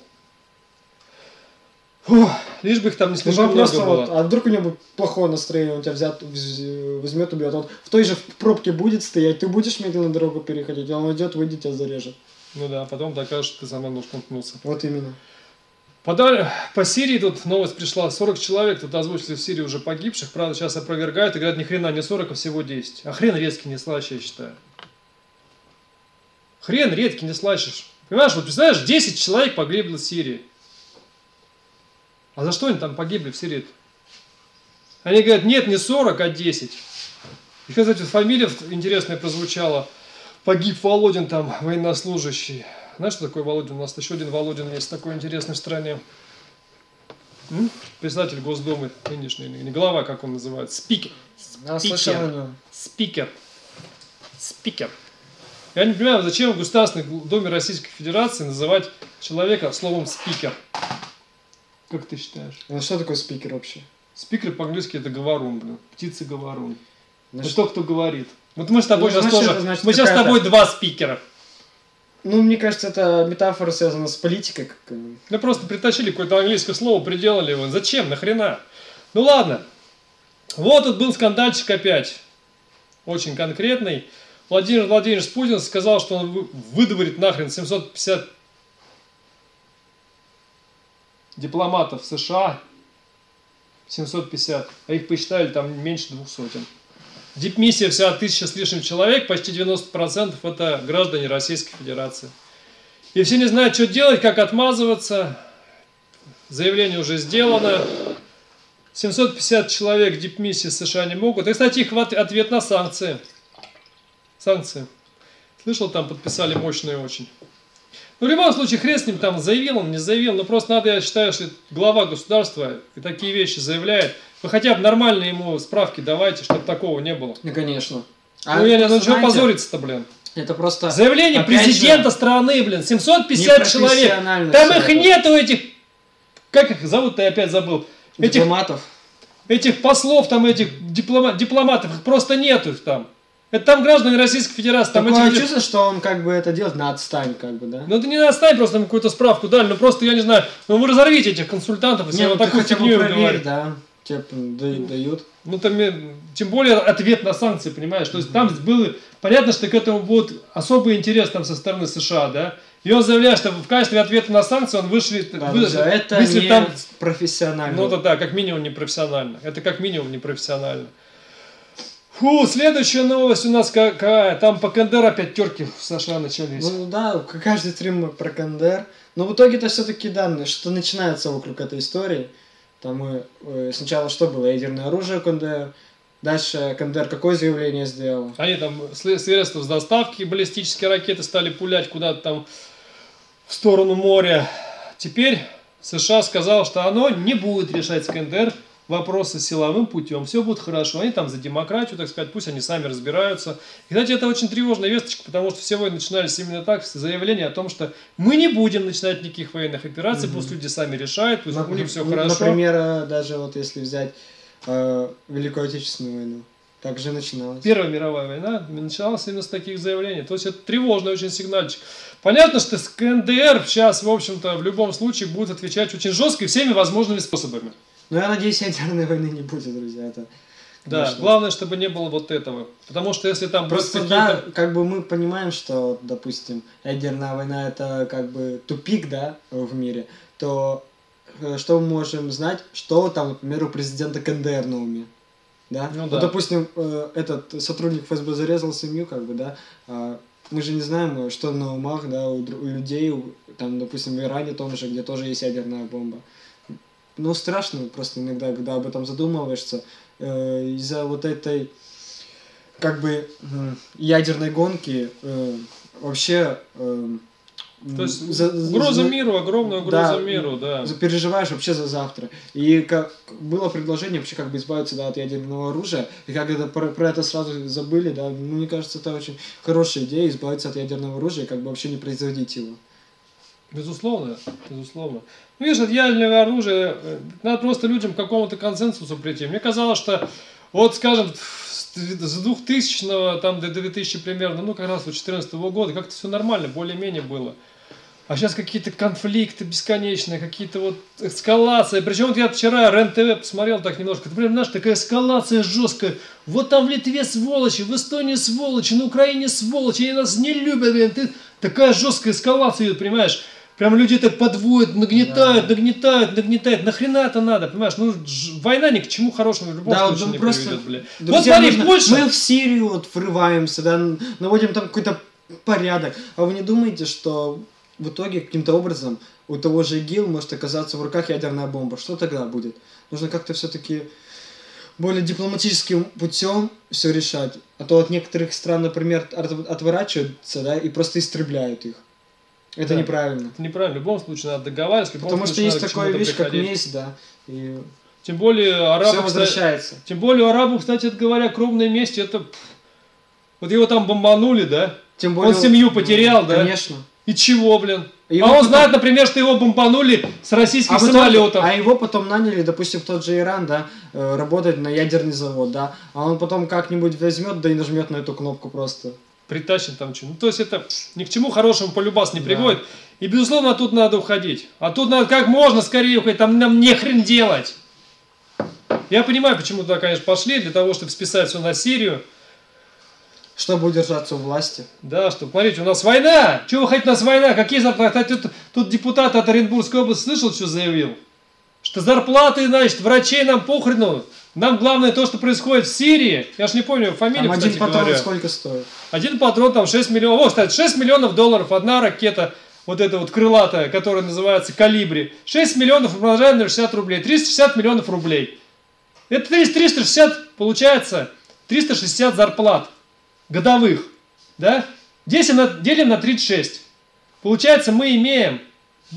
S1: Фух, лишь бы их там не слишком много
S2: просто
S1: было.
S2: вот, а вдруг у него плохое настроение, он тебя взят, вз- возьмет, убьет, он в той же пробке будет стоять, ты будешь медленно дорогу переходить, он уйдет, выйдет, тебя зарежет.
S1: Ну да, потом докажешь, что ты сама ножком ткнулся.
S2: Вот именно.
S1: Пода- По Сирии тут новость пришла. 40 человек тут озвучили в Сирии уже погибших. Правда, сейчас опровергают и говорят, ни хрена не 40, а всего 10. А хрен редкий не слаще, я считаю. Хрен редкий не слышишь. Понимаешь, вот представляешь, 10 человек погибли в Сирии. А за что они там погибли в Сирии? Они говорят, нет, не 40, а 10. И, кстати, фамилия интересная прозвучала. Погиб Володин там, военнослужащий. Знаешь, что такое Володин? У нас еще один Володин есть такой интересный в стране. М? Председатель Госдумы нынешний, не глава, как он называется, спикер.
S2: Я
S1: Спикер. Спикер. Спикер. Я не понимаю, зачем в Государственном Доме Российской Федерации называть человека словом спикер. Как ты считаешь?
S2: Ну что такое спикер вообще?
S1: Спикер по-английски это говорун, блин. Птица-говорун.
S2: Значит,
S1: Это тот, кто говорит. Вот мы с тобой
S2: Ну,
S1: сейчас
S2: значит,
S1: тоже.
S2: значит
S1: мы сейчас с тобой два спикера.
S2: Ну, мне кажется, это метафора связана с политикой. как,
S1: Ну просто притащили какое-то английское слово, приделали его. Зачем? Нахрена? Ну ладно. Вот тут был скандальчик опять. Очень конкретный. Владимир Владимирович Путин сказал, что он вы- выдворит нахрен 750 дипломатов США. 750. А их посчитали там меньше двух сотен. Дипмиссия вся тысяча с лишним человек, почти 90% это граждане Российской Федерации. И все не знают, что делать, как отмазываться. Заявление уже сделано. 750 человек дипмиссии США не могут. И, кстати, их ответ на санкции. Санкции. Слышал, там подписали мощные очень. Ну, в любом случае, хрен с ним там заявил он, не заявил. Но просто надо, я считаю, что глава государства и такие вещи заявляет. Вы хотя бы нормально ему справки давайте, чтобы такого не было.
S2: Ну, конечно.
S1: ну, я не знаю, чего позориться-то, блин.
S2: Это просто...
S1: Заявление президента
S2: же,
S1: страны, блин, 750 человек. Там их
S2: это.
S1: нету этих, как их зовут-то, я опять забыл. Этих,
S2: Дипломатов.
S1: этих послов, там этих диплома- дипломатов, их просто нету там. Это там граждане Российской Федерации, там
S2: Такое
S1: эти
S2: чувство, что он как бы это делает на отстань, как бы, да?
S1: Ну это не отстань, просто там какую-то справку дали, ну просто, я не знаю, ну вы разорвите этих консультантов, если
S2: Не,
S1: вот
S2: ну ты
S1: такую фигню говорите.
S2: да. Тебе да- дают.
S1: Ну, там, э, тем более ответ на санкции, понимаешь? То есть там было понятно, что к этому будет особый интерес там со стороны США, да? И он заявляет, что в качестве ответа на санкции он вышлет,
S2: Да,
S1: вы-
S2: друзья, это
S1: вышлет
S2: не
S1: там
S2: профессионально.
S1: Ну, это да, как минимум непрофессионально. Это как минимум непрофессионально. Фу, следующая новость у нас какая? Там по КНДР опять терки в США начались.
S2: Ну да, каждый стрим про КНДР. Но в итоге это все-таки данные, что начинается вокруг этой истории. Там мы э, сначала что было? Ядерное оружие КНДР. Дальше КНДР какое заявление сделал?
S1: Они там средства с доставки, баллистические ракеты стали пулять куда-то там в сторону моря. Теперь США сказал, что оно не будет решать с КНДР вопросы силовым путем. Все будет хорошо. Они там за демократию, так сказать, пусть они сами разбираются. И, кстати, это очень тревожная весточка, потому что все войны начинались именно так, с заявления о том, что мы не будем начинать никаких военных операций, пусть люди сами решают, пусть у них все хорошо.
S2: Например, даже вот если взять э, Великую Отечественную войну. Так же начиналось.
S1: Первая мировая война началась именно с таких заявлений. То есть это тревожный очень сигнальчик. Понятно, что КНДР сейчас, в общем-то, в любом случае будет отвечать очень жестко и всеми возможными способами.
S2: Но я надеюсь, ядерной войны не будет, друзья. Это,
S1: Да, главное, чтобы не было вот этого. Потому что если там
S2: Просто да, как бы мы понимаем, что, допустим, ядерная война это как бы тупик, да, в мире, то э, что мы можем знать, что там, например, у президента КНДР на уме? да?
S1: Ну
S2: Вот,
S1: да.
S2: допустим, э, этот сотрудник ФСБ зарезал семью, как бы, да, а мы же не знаем, э, что на умах, да, у, у людей, там, допустим, в Иране том же, где тоже есть ядерная бомба. Ну, страшно просто иногда, когда об этом задумываешься, э, из-за вот этой, как бы, м, ядерной гонки, э, вообще... э,
S1: То есть
S2: за- за-
S1: угроза
S2: за-
S1: миру, огромная угроза
S2: Да,
S1: миру, да.
S2: переживаешь вообще за завтра. И как было предложение вообще как бы избавиться да, от ядерного оружия, и как это про, про это сразу забыли, да, ну, мне кажется, это очень хорошая идея избавиться от ядерного оружия и как бы вообще не производить его.
S1: Безусловно, безусловно. Ну, видишь, от ядерного оружия э, надо просто людям к какому-то консенсусу прийти. Мне казалось, что вот, скажем, с с 2000 там, до 2000 примерно, ну, как раз вот 2014 года, как-то все нормально, более-менее было. А сейчас какие-то конфликты бесконечные, какие-то вот эскалации. Причем вот я вчера РЕН-ТВ посмотрел так немножко. Ты прям, знаешь, такая эскалация жесткая. Вот там в Литве сволочи, в Эстонии сволочи, на Украине сволочи, они нас не любят, блин. Ты... Такая жесткая эскалация понимаешь? Прям люди так подводят, нагнетают, нагнетают, нагнетают. Нахрена это надо, понимаешь? Ну, война ни к чему хорошему в любом
S2: Да, вот
S1: случае
S2: ну,
S1: не
S2: просто,
S1: приведет. Вот
S2: Друзья,
S1: смотри,
S2: нужно-
S1: Польша...
S2: Мы в Сирию вот врываемся, да, наводим там какой-то порядок. А вы не думаете, что в итоге каким-то образом у того же ИГИЛ может оказаться в руках ядерная бомба? Что тогда будет? Нужно как-то все-таки более дипломатическим путем все решать. А то от некоторых стран, например, от- отворачиваются, да, и просто истребляют их. Это
S1: Да.
S2: неправильно.
S1: Это неправильно. В любом случае надо договариваться. любом
S2: Потому что есть такая
S1: чему-то
S2: вещь, как
S1: приходить.
S2: месть, да, и
S1: Тем более
S2: все
S1: арабы, кстати,
S2: возвращается.
S1: Тем более у арабов, кстати говоря, кровная месть, это... Вот его там бомбанули, да?
S2: Тем
S1: Он семью потерял, да?
S2: Конечно.
S1: И чего, блин?
S2: И
S1: а он
S2: потом-
S1: знает, например, что его бомбанули с российских
S2: А, итоге-
S1: самолетов.
S2: а его потом наняли, допустим, в тот же Иран, да, э, работать на ядерный завод, да, а он потом как-нибудь возьмет, да и нажмет на эту кнопку просто.
S1: Притащит там что Ну, то есть это ни к чему хорошему полюбас не
S2: Да.
S1: приводит. И, безусловно, тут надо уходить. А тут надо как можно скорее уходить. Там нам не хрен делать. Я понимаю, почему туда, конечно, пошли, для того, чтобы списать все на Сирию.
S2: Чтобы удержаться у власти.
S1: Да, что, смотрите, у нас война! Чего вы хотите, у нас война? Какие зарплаты? Кстати, Тут, тут депутат от Оренбургской области слышал, что заявил? Что зарплаты, значит, врачей нам похрену. Нам главное то, что происходит в Сирии. Я ж не помню фамилию,
S2: Там один патрон
S1: говоря.
S2: сколько стоит?
S1: Один патрон там 6 миллионов. О, кстати, 6 миллионов долларов. Одна ракета, вот эта вот крылатая, которая называется «Калибри». 6 миллионов умножаем на 60 рублей. 360 миллионов рублей. Это 300 360, получается, 360 зарплат годовых. Да? 10 на, делим на 36. Получается, мы имеем,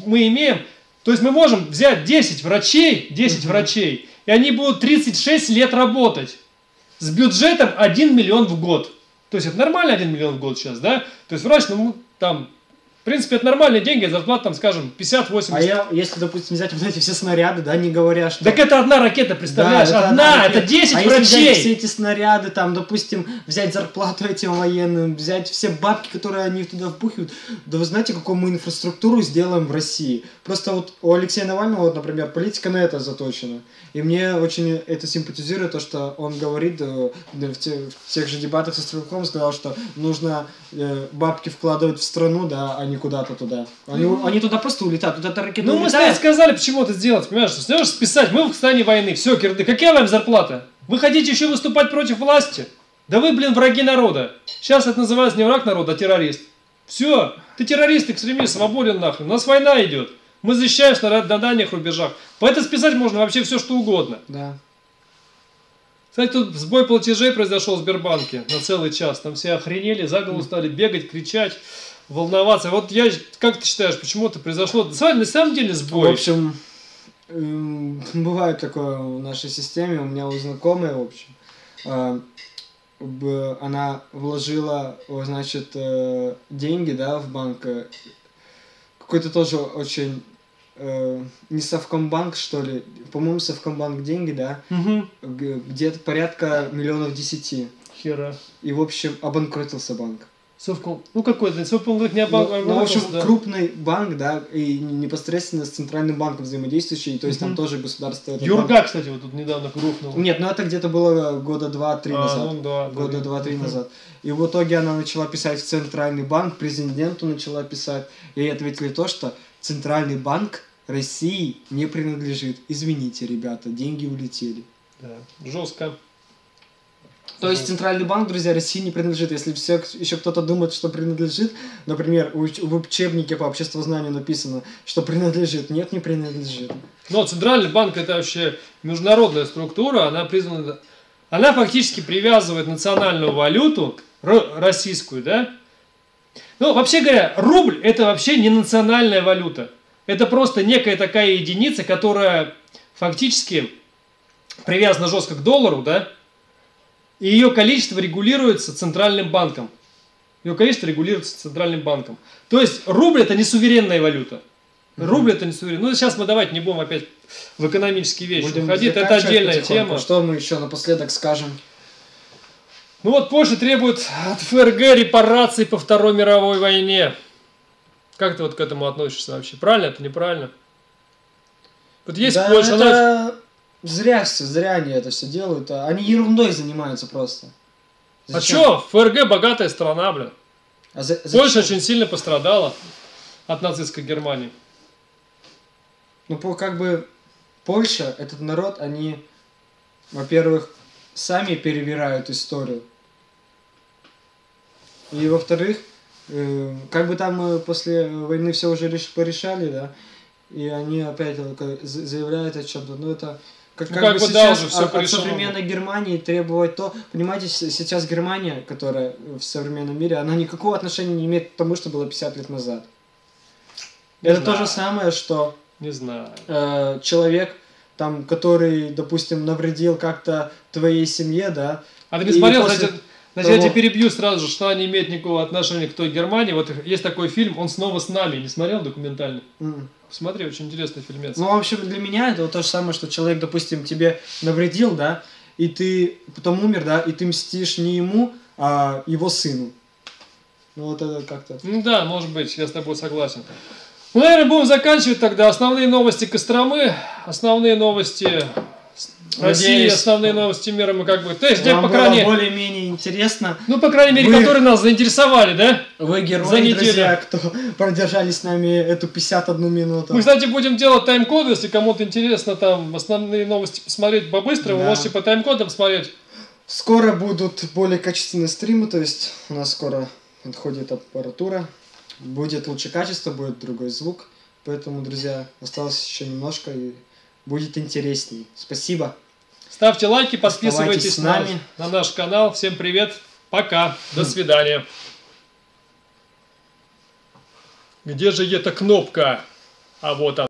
S1: мы имеем, то есть мы можем взять 10 врачей, 10 врачей, и они будут 36 лет работать с бюджетом 1 миллион в год. То есть это нормально 1 миллион в год сейчас, да? То есть врач, ну, там, принципе, это нормальные деньги, зарплата там, скажем, 50-80.
S2: А я, если, допустим, взять вот эти все снаряды, да, не говоря, что...
S1: Так это одна ракета, представляешь?
S2: Да, это
S1: одна,
S2: одна
S1: это
S2: ракета.
S1: 10
S2: а если взять все
S1: врачей.
S2: эти снаряды, там, допустим, взять зарплату этим военным, взять все бабки, которые они туда впухивают, да вы знаете, какую мы инфраструктуру сделаем в России? Просто вот у Алексея Навального, вот, например, политика на это заточена. И мне очень это симпатизирует, то, что он говорит э, в, те- в тех же дебатах со Стрелковым, сказал, что нужно э, бабки вкладывать в страну, да, а не куда-то туда. Они, они туда просто улетают. Вот эта ракета
S1: Ну, мы
S2: улетает.
S1: кстати, сказали, почему это сделать, понимаешь? Что Знаешь, списать, мы в состоянии войны, все, кирды, какая вам зарплата? Вы хотите еще выступать против власти? Да вы, блин, враги народа. Сейчас это называется не враг народа, а террорист. Все, ты террорист, экстремист, свободен нахрен. У нас война идет. Мы защищаемся на, на дальних рубежах. Поэтому списать можно вообще все, что угодно.
S2: Да.
S1: Кстати, тут сбой платежей произошел в Сбербанке на целый час. Там все охренели, за голову стали бегать, кричать, волноваться. Вот я, как ты считаешь, почему это произошло? На самом- на самом деле
S2: В
S1: сбой.
S2: общем, эм, бывает такое в нашей системе. У меня у знакомой, в общем, э, она вложила, значит, э, деньги, да, в банк. э, Какой-то тоже очень э, не Совкомбанк, что ли, по-моему, Совкомбанк деньги, да, г- где-то порядка миллионов десяти.
S1: Хера.
S2: И, в общем, обанкротился банк.
S1: Совком. Ну какой-то, Совкомбанк не
S2: Ну,
S1: обо-
S2: ну, в общем,
S1: да.
S2: крупный банк, да, и непосредственно с центральным банком взаимодействующий, то есть там
S1: Мгм.
S2: тоже государство... этот банк-
S1: Юрга, кстати, вот тут недавно рухнул.
S2: Нет, ну это где-то было года два-три
S1: А,
S2: назад.
S1: ну да,
S2: года
S1: да.
S2: два-три
S1: Мгм.
S2: назад. И в итоге она начала писать в Центральный банк, президенту начала писать. И ей ответили то, что Центральный банк России не принадлежит. Извините, ребята, деньги улетели.
S1: Да, жестко.
S2: То есть Центральный банк, друзья, России не принадлежит. Если все, еще кто-то думает, что принадлежит, например, в учебнике по обществознанию написано, что принадлежит. Нет, не принадлежит.
S1: Но Центральный банк это вообще международная структура, она признана... Она фактически привязывает национальную валюту, российскую, да? Ну, вообще говоря, рубль это вообще не национальная валюта. Это просто некая такая единица, которая фактически привязана жестко к доллару, да? И ее количество регулируется Центральным банком. Ее количество регулируется Центральным банком. То есть рубль это не суверенная валюта. Рубль это не суверенная. Ну, сейчас мы давайте не будем опять в экономические вещи
S2: Будем
S1: уходить. Это отдельная тема.
S2: Что мы еще напоследок скажем?
S1: Ну вот Польша требует от ФРГ репараций по Второй мировой войне. Как ты вот к этому относишься вообще? Правильно это, неправильно? Вот есть
S2: да,
S1: Польша, она...
S2: зря все, зря они это все делают. а Они ерундой занимаются просто.
S1: А
S2: Зачем?
S1: чё? ФРГ богатая страна, блин.
S2: А за- зачем?
S1: Польша очень сильно пострадала от нацистской Германии.
S2: Ну, по- как бы Польша, этот народ, они, во-первых, сами перевирают историю. И, во-вторых, э, как бы там э, после войны все уже реш- порешали, да, и они опять за- заявляют о чем-то. Ну, это как,
S1: Ну,
S2: как
S1: как
S2: бы
S1: бы да,
S2: сейчас
S1: уже всё
S2: от, от современной Германии требовать то... Понимаете, сейчас Германия, которая в современном мире, она никакого отношения не имеет к тому, что было 50 лет назад.
S1: Не
S2: это то
S1: знаю.
S2: же самое, что
S1: Не знаю.
S2: э, человек, там, который, допустим, навредил как-то твоей семье, да,
S1: А ты не смотрел,
S2: после
S1: значит, значит, я
S2: того-
S1: тебя перебью сразу же, что они имеют никакого отношения к той Германии. Вот есть такой фильм «Он снова с нами». Не смотрел документальный?
S2: м.
S1: Посмотри, очень интересный фильмец.
S2: ну, в общем, для меня это вот то же самое, что человек, допустим, тебе навредил, да, и ты потом умер, да, и ты мстишь не ему, а его сыну. Ну, вот это как-то...
S1: Ну да, может быть, я с тобой согласен. Ну, наверное, будем заканчивать тогда. Основные новости Костромы, основные новости России, основные новости мира мы как бы... То есть, где,
S2: Вам
S1: по крайней,
S2: более-менее интересно.
S1: ну, по крайней мере,
S2: Вы-
S1: которые нас заинтересовали, да?
S2: Вы
S1: За
S2: герои,
S1: неделю.
S2: друзья, кто продержали с нами эту 51 минуту.
S1: Мы, кстати, будем делать тайм-коды, если кому-то интересно там основные новости посмотреть побыстрее, вы
S2: Да.
S1: можете по тайм-кодам смотреть.
S2: Скоро будут более качественные стримы, то есть у нас скоро отходит аппаратура, будет лучше качество, будет другой звук, поэтому, друзья, осталось еще немножко и будет интересней. Спасибо.
S1: Ставьте лайки, подписывайтесь
S2: с
S1: на,
S2: нами.
S1: на наш канал. Всем привет, пока, до свидания. Где же эта кнопка? А вот она.